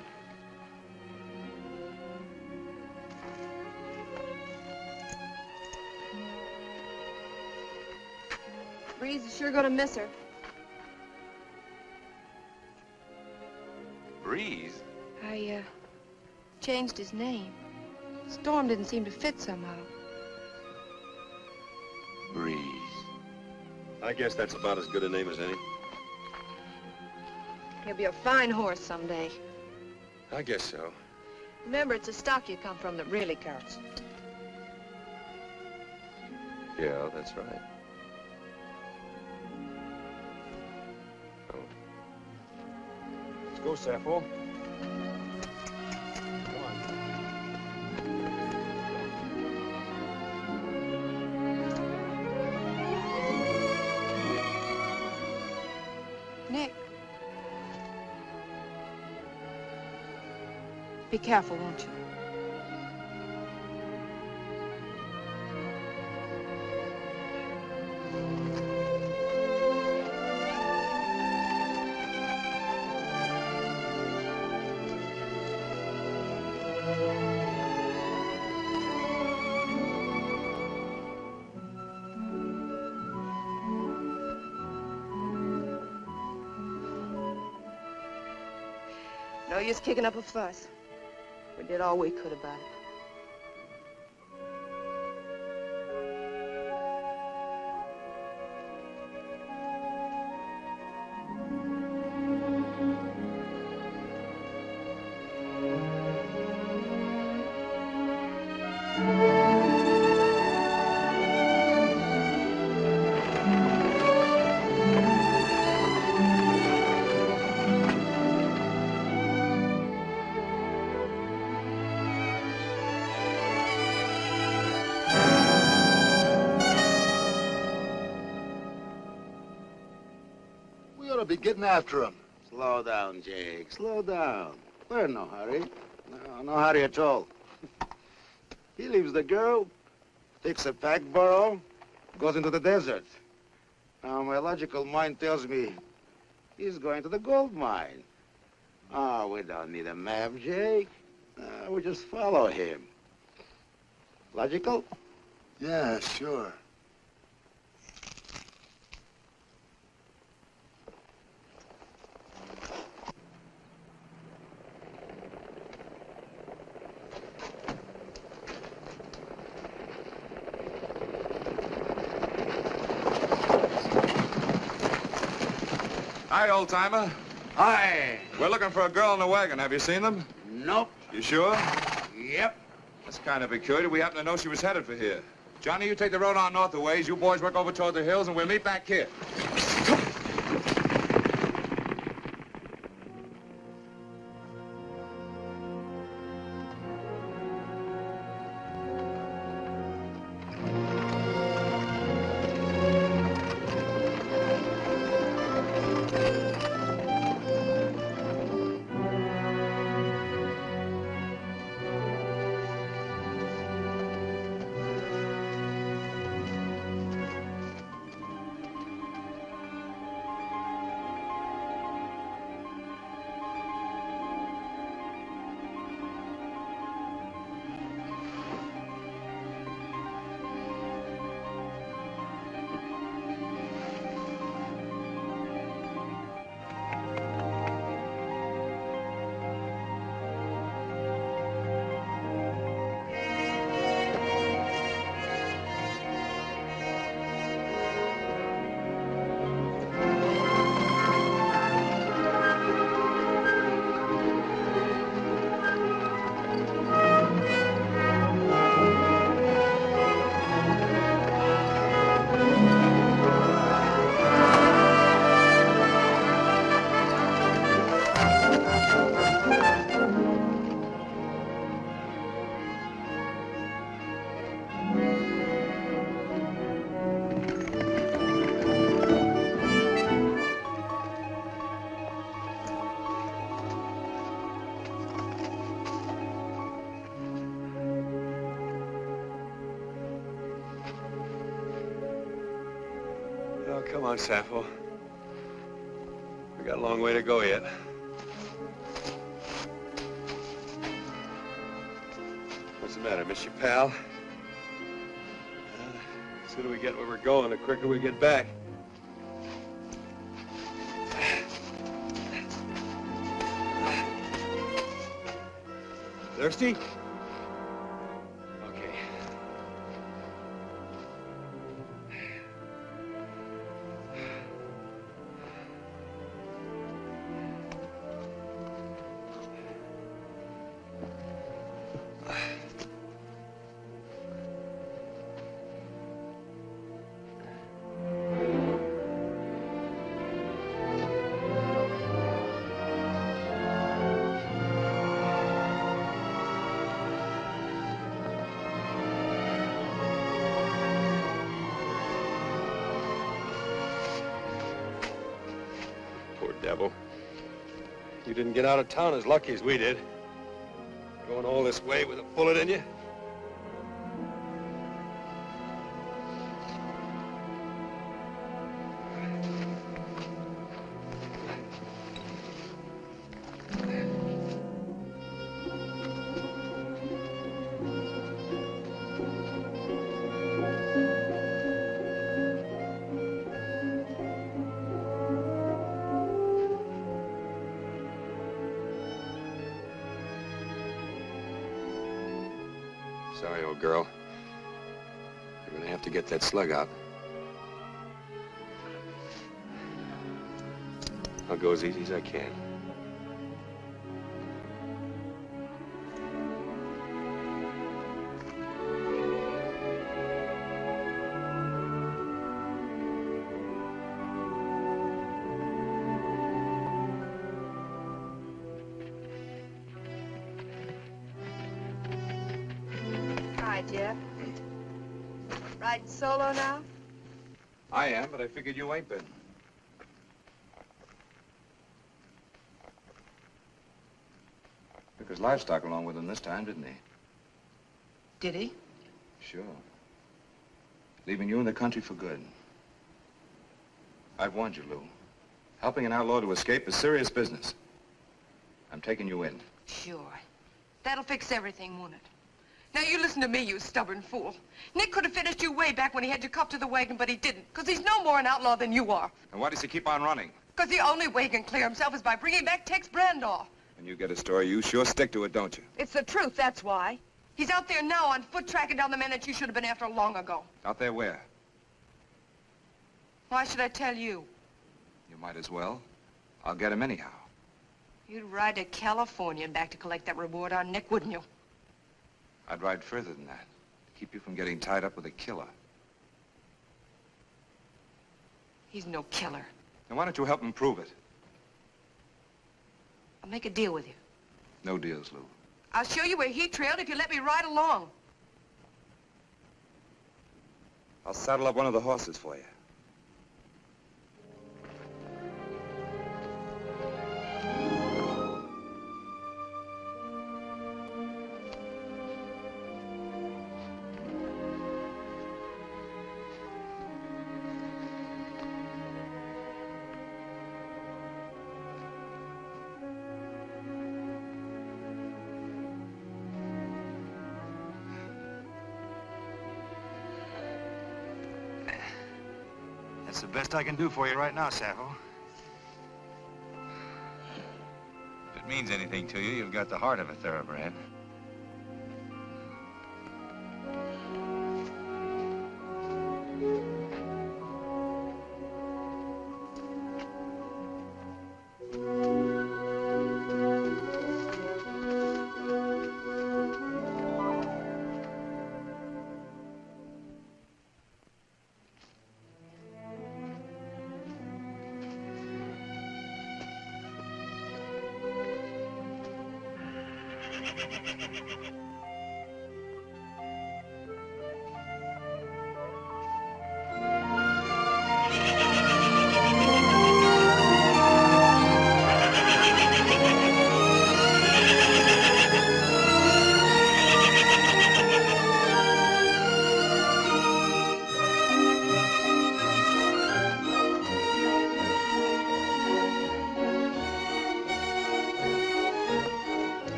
Breeze is sure gonna miss her. Breeze? I, uh, changed his name. Storm didn't seem to fit somehow. Breeze. I guess that's about as good a name as any. He'll be a fine horse someday. I guess so. Remember, it's the stock you come from that really counts. Yeah, that's right. Oh. Let's go, Sappho. Careful, won't you? No use kicking up a fuss. Did all we could about it. Getting after him. Slow down, Jake. Slow down. We're in no hurry. No, no hurry at all. he leaves the girl, takes a pack burro, goes into the desert. Now, my logical mind tells me he's going to the gold mine. Oh, we don't need a map, Jake. Uh, we just follow him. Logical? Yeah, sure. Hi, old timer. Hi. We're looking for a girl in a wagon. Have you seen them? Nope. You sure? Yep. That's kind of peculiar. We happen to know she was headed for here. Johnny, you take the road on north a ways. You boys work over toward the hills, and we'll meet back here. On, Sappho. We got a long way to go yet. What's the matter, miss you, pal? Uh, the sooner we get where we're going, the quicker we get back. Thirsty? You didn't get out of town as lucky as we did. Going all this way with a bullet in you. That slug out. I'll go as easy as I can. Figured you ain't been. Took his livestock along with him this time, didn't he? Did he? Sure. Leaving you in the country for good. I've warned you, Lou. Helping an outlaw to escape is serious business. I'm taking you in. Sure. That'll fix everything, won't it? Now, you listen to me, you stubborn fool. Nick could have finished you way back when he had you cuffed to the wagon, but he didn't, because he's no more an outlaw than you are. And why does he keep on running? Because the only way he can clear himself is by bringing back Tex Brandoff. When you get a story, you sure stick to it, don't you? It's the truth, that's why. He's out there now on foot tracking down the man that you should have been after long ago. Out there where? Why should I tell you? You might as well. I'll get him anyhow. You'd ride to California and back to collect that reward on Nick, wouldn't you? I'd ride further than that. to Keep you from getting tied up with a killer. He's no killer. Then why don't you help him prove it? I'll make a deal with you. No deals, Lou. I'll show you where he trailed if you let me ride along. I'll saddle up one of the horses for you. The I can do for you right now, Sappho. If it means anything to you, you've got the heart of a thoroughbred.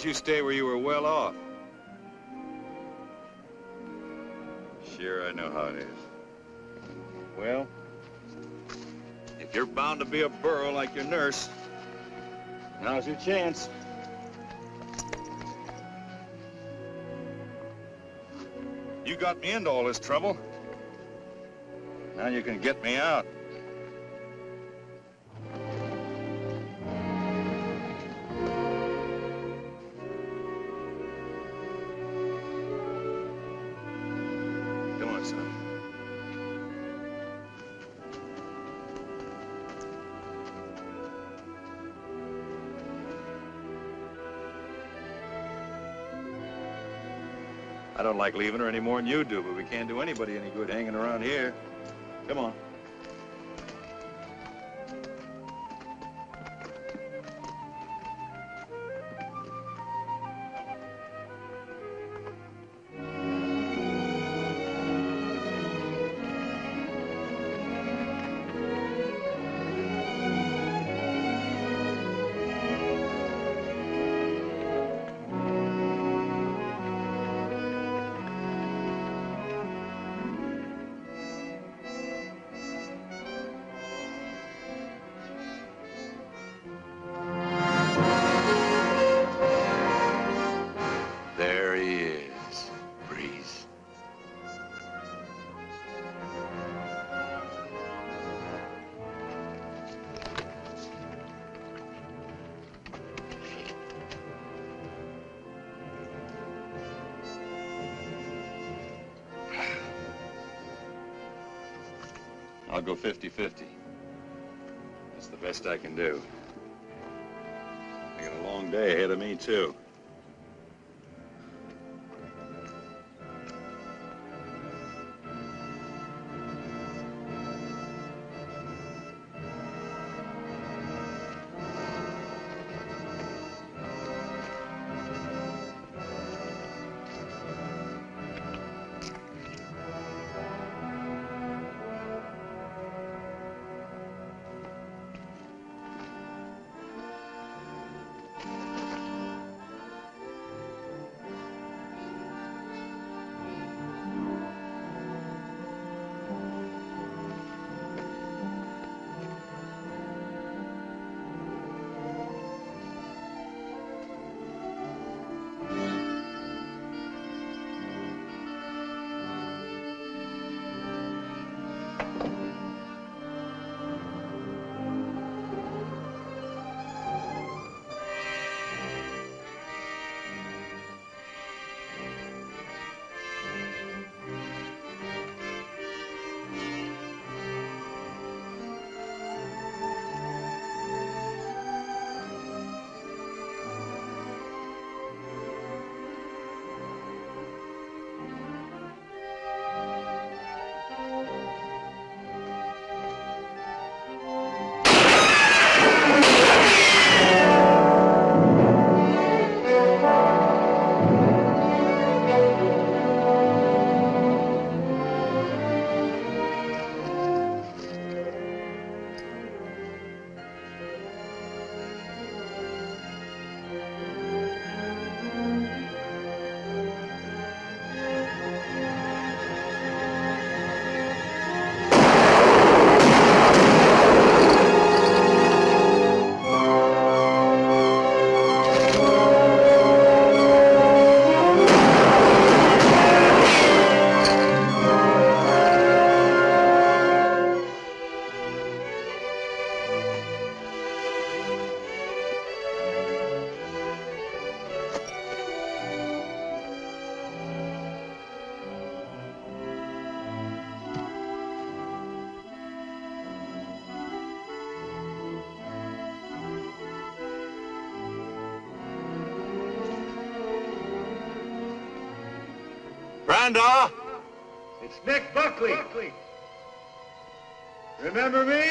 Didn't you stay where you were well off? Sure, I know how it is. Well, if you're bound to be a burro like your nurse, now's your chance. You got me into all this trouble. Now you can get me out. I don't like leaving her any more than you do, but we can't do anybody any good hanging around here. Come on. go 50-50. That's the best I can do. I got a long day ahead of me, too. Remember me?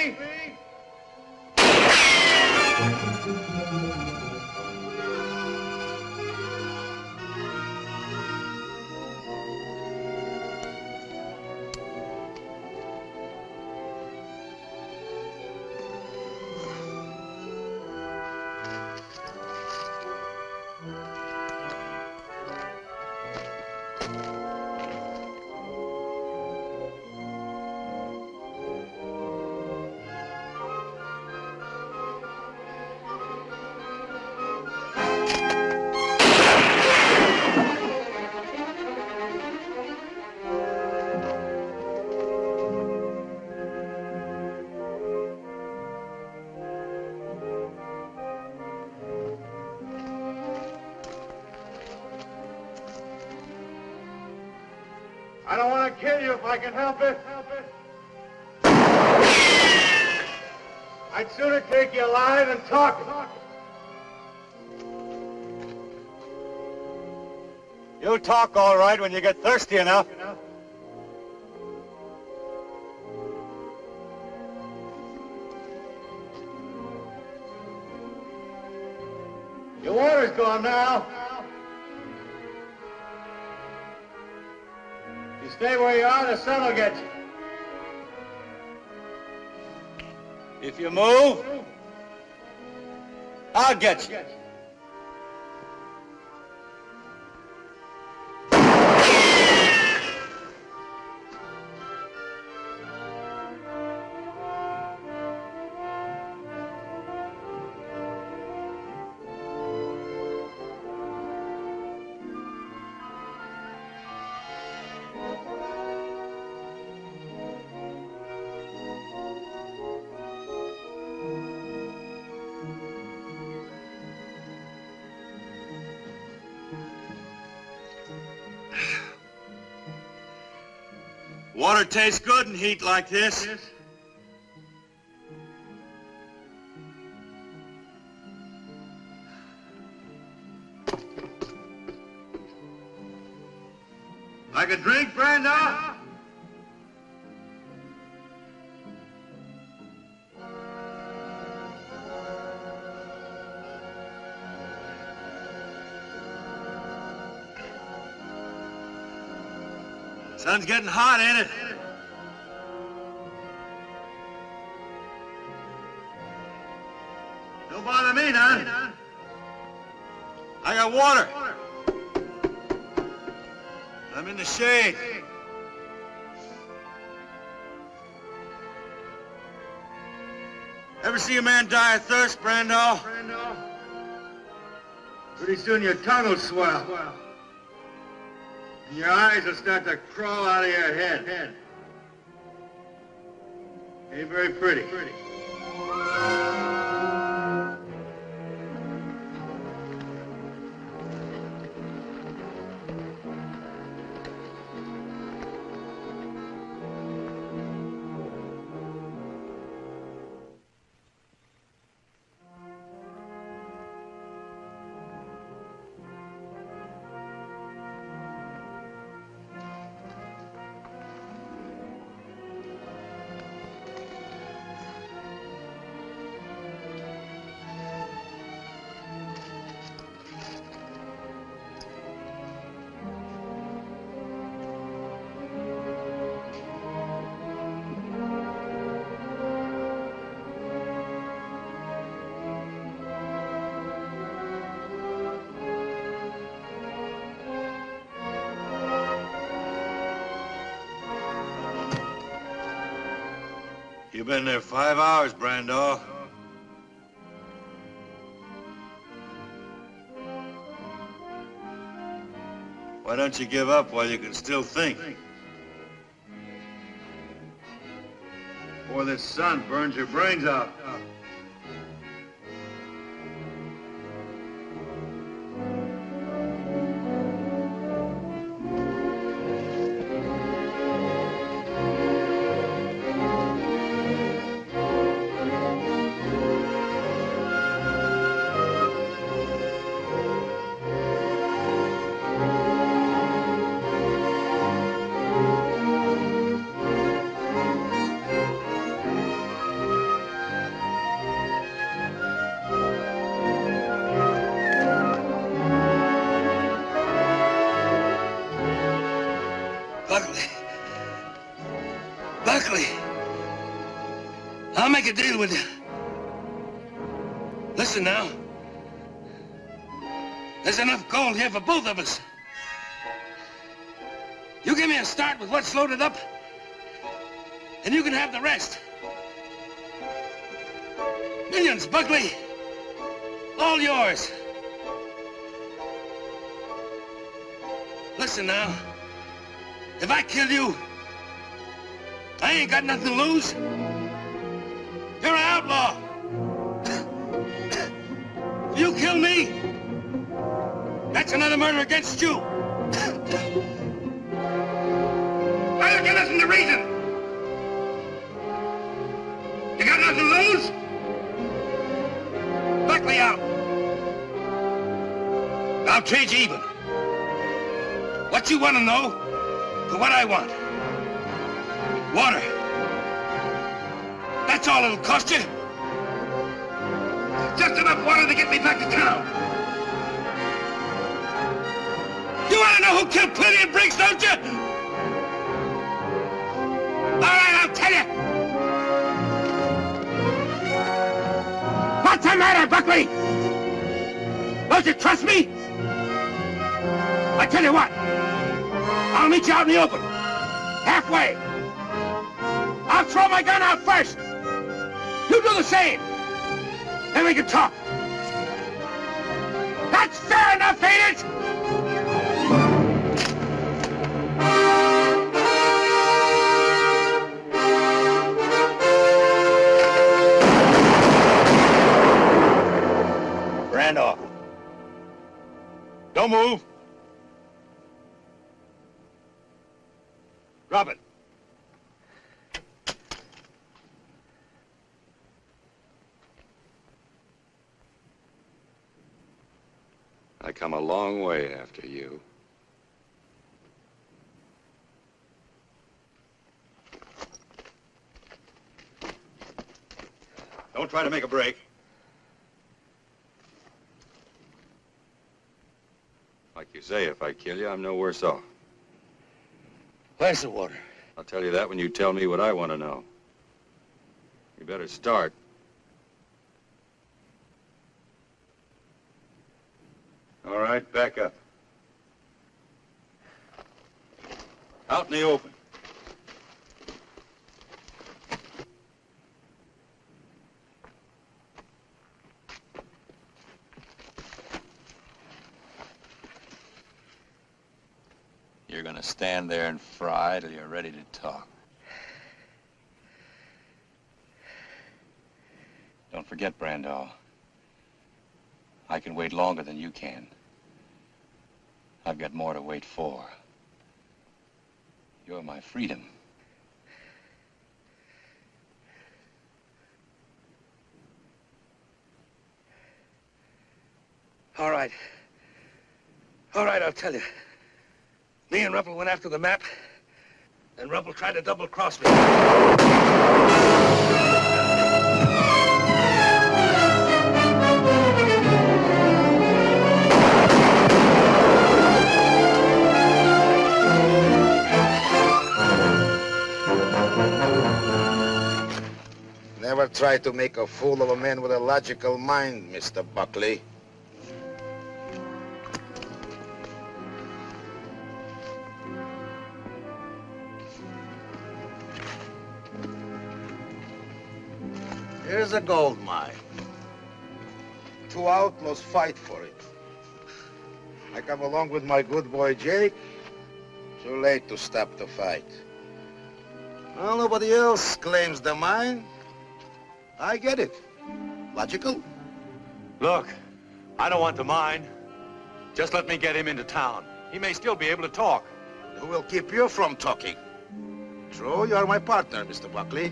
can help it, I'd sooner take you alive than talk. You talk all right when you get thirsty enough. Your water's gone now. Stay where you are, the sun will get you. If you move, I'll get you. Water tastes good in heat like this. Like a drink, Brenda? Sun's getting hot, ain't it? Water. I'm in the shade. Ever see a man die of thirst, Brando? Pretty soon your tongue will swell. And your eyes will start to crawl out of your head. Ain't very pretty. You've been there five hours, Brando. Why don't you give up while you can still think? Before this sun burns your brains out. Deal with you. Listen now. There's enough gold here for both of us. You give me a start with what's loaded up, and you can have the rest. Millions, Buckley. All yours. Listen now. If I kill you, I ain't got nothing to lose. That's another murder against you. Why don't you listen to reason? You got nothing to lose? Buckley out. I'll trade you even. What you want to know to what I want. Water. That's all it'll cost you. Just enough water to get me back to town. To know who killed Plenty and Briggs, don't you? All right, I'll tell you. What's the matter, Buckley? Don't you trust me? I tell you what. I'll meet you out in the open. Halfway. I'll throw my gun out first. You do the same. Then we can talk. That's fair enough, ain't it? Don't move. Drop it. I come a long way after you. Don't try to make a break. You say, if I kill you, I'm no worse off. Where's the water? I'll tell you that when you tell me what I want to know. You better start. All right, back up. Out in the open. You're gonna stand there and fry till you're ready to talk. Don't forget, Brandall. I can wait longer than you can. I've got more to wait for. You're my freedom. All right. All right, I'll tell you. Me and Ruppel went after the map, and Ruppel tried to double-cross me. Never try to make a fool of a man with a logical mind, Mr. Buckley. Here's a gold mine. Two outlaws fight for it. I come along with my good boy Jake. Too late to stop the fight. Well, nobody else claims the mine. I get it. Logical? Look, I don't want the mine. Just let me get him into town. He may still be able to talk. Who will keep you from talking? True, you are my partner, Mr. Buckley.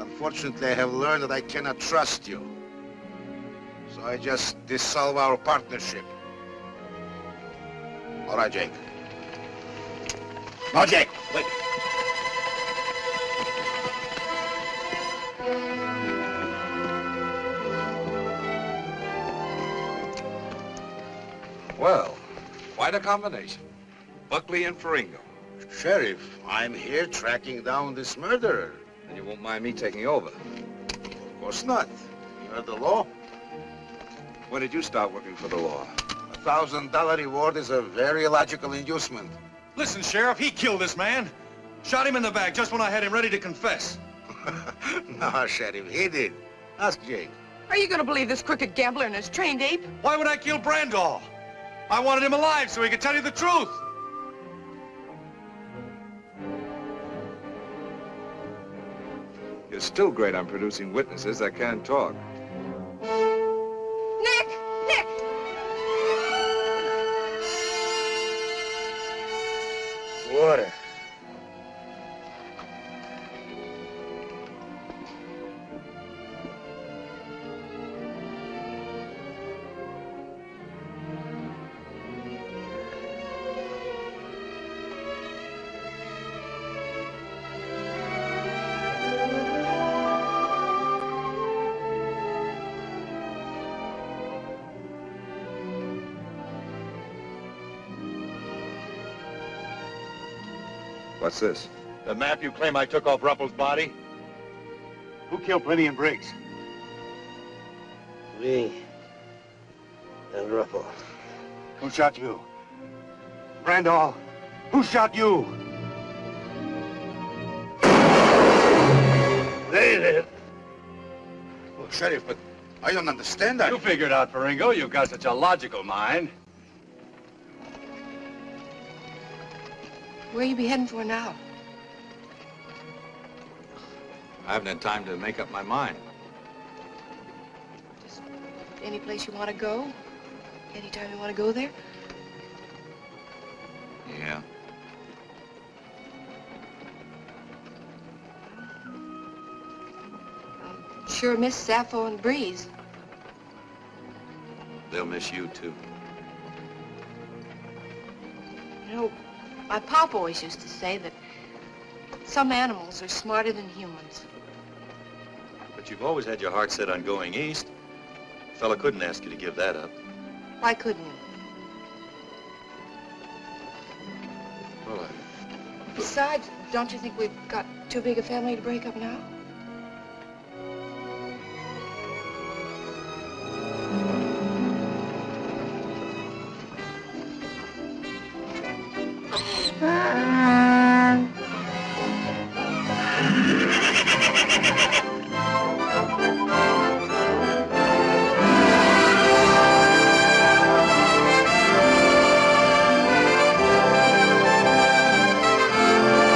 Unfortunately, I have learned that I cannot trust you. So I just dissolve our partnership. All right, Jake. No, Jake, wait. Well, quite a combination. Buckley and Faringo. Sheriff, I'm here tracking down this murderer. And you won't mind me taking over? Of course not. You heard the law. When did you start working for the law? A thousand dollar reward is a very logical inducement. Listen, Sheriff, he killed this man. Shot him in the back just when I had him ready to confess. no, Sheriff, he did. Ask Jake. Are you going to believe this crooked gambler and his trained ape? Why would I kill Brandall? I wanted him alive so he could tell you the truth. You're still great on producing witnesses that can't talk. What's this? The map you claim I took off Ruppel's body? Who killed Plenty and Briggs? Me and Ruffle. Who shot you? Randall, who shot you? They did. Well, Sheriff, but I don't understand that. You figured out, Faringo. You've got such a logical mind. Where you be heading for now? I haven't had time to make up my mind. Just Any place you want to go? Anytime you want to go there? Yeah. Sure miss Sappho and Breeze. They'll miss you, too. My pop always used to say that some animals are smarter than humans. But you've always had your heart set on going east. A fella couldn't ask you to give that up. Why couldn't you? Well, I... Besides, don't you think we've got too big a family to break up now?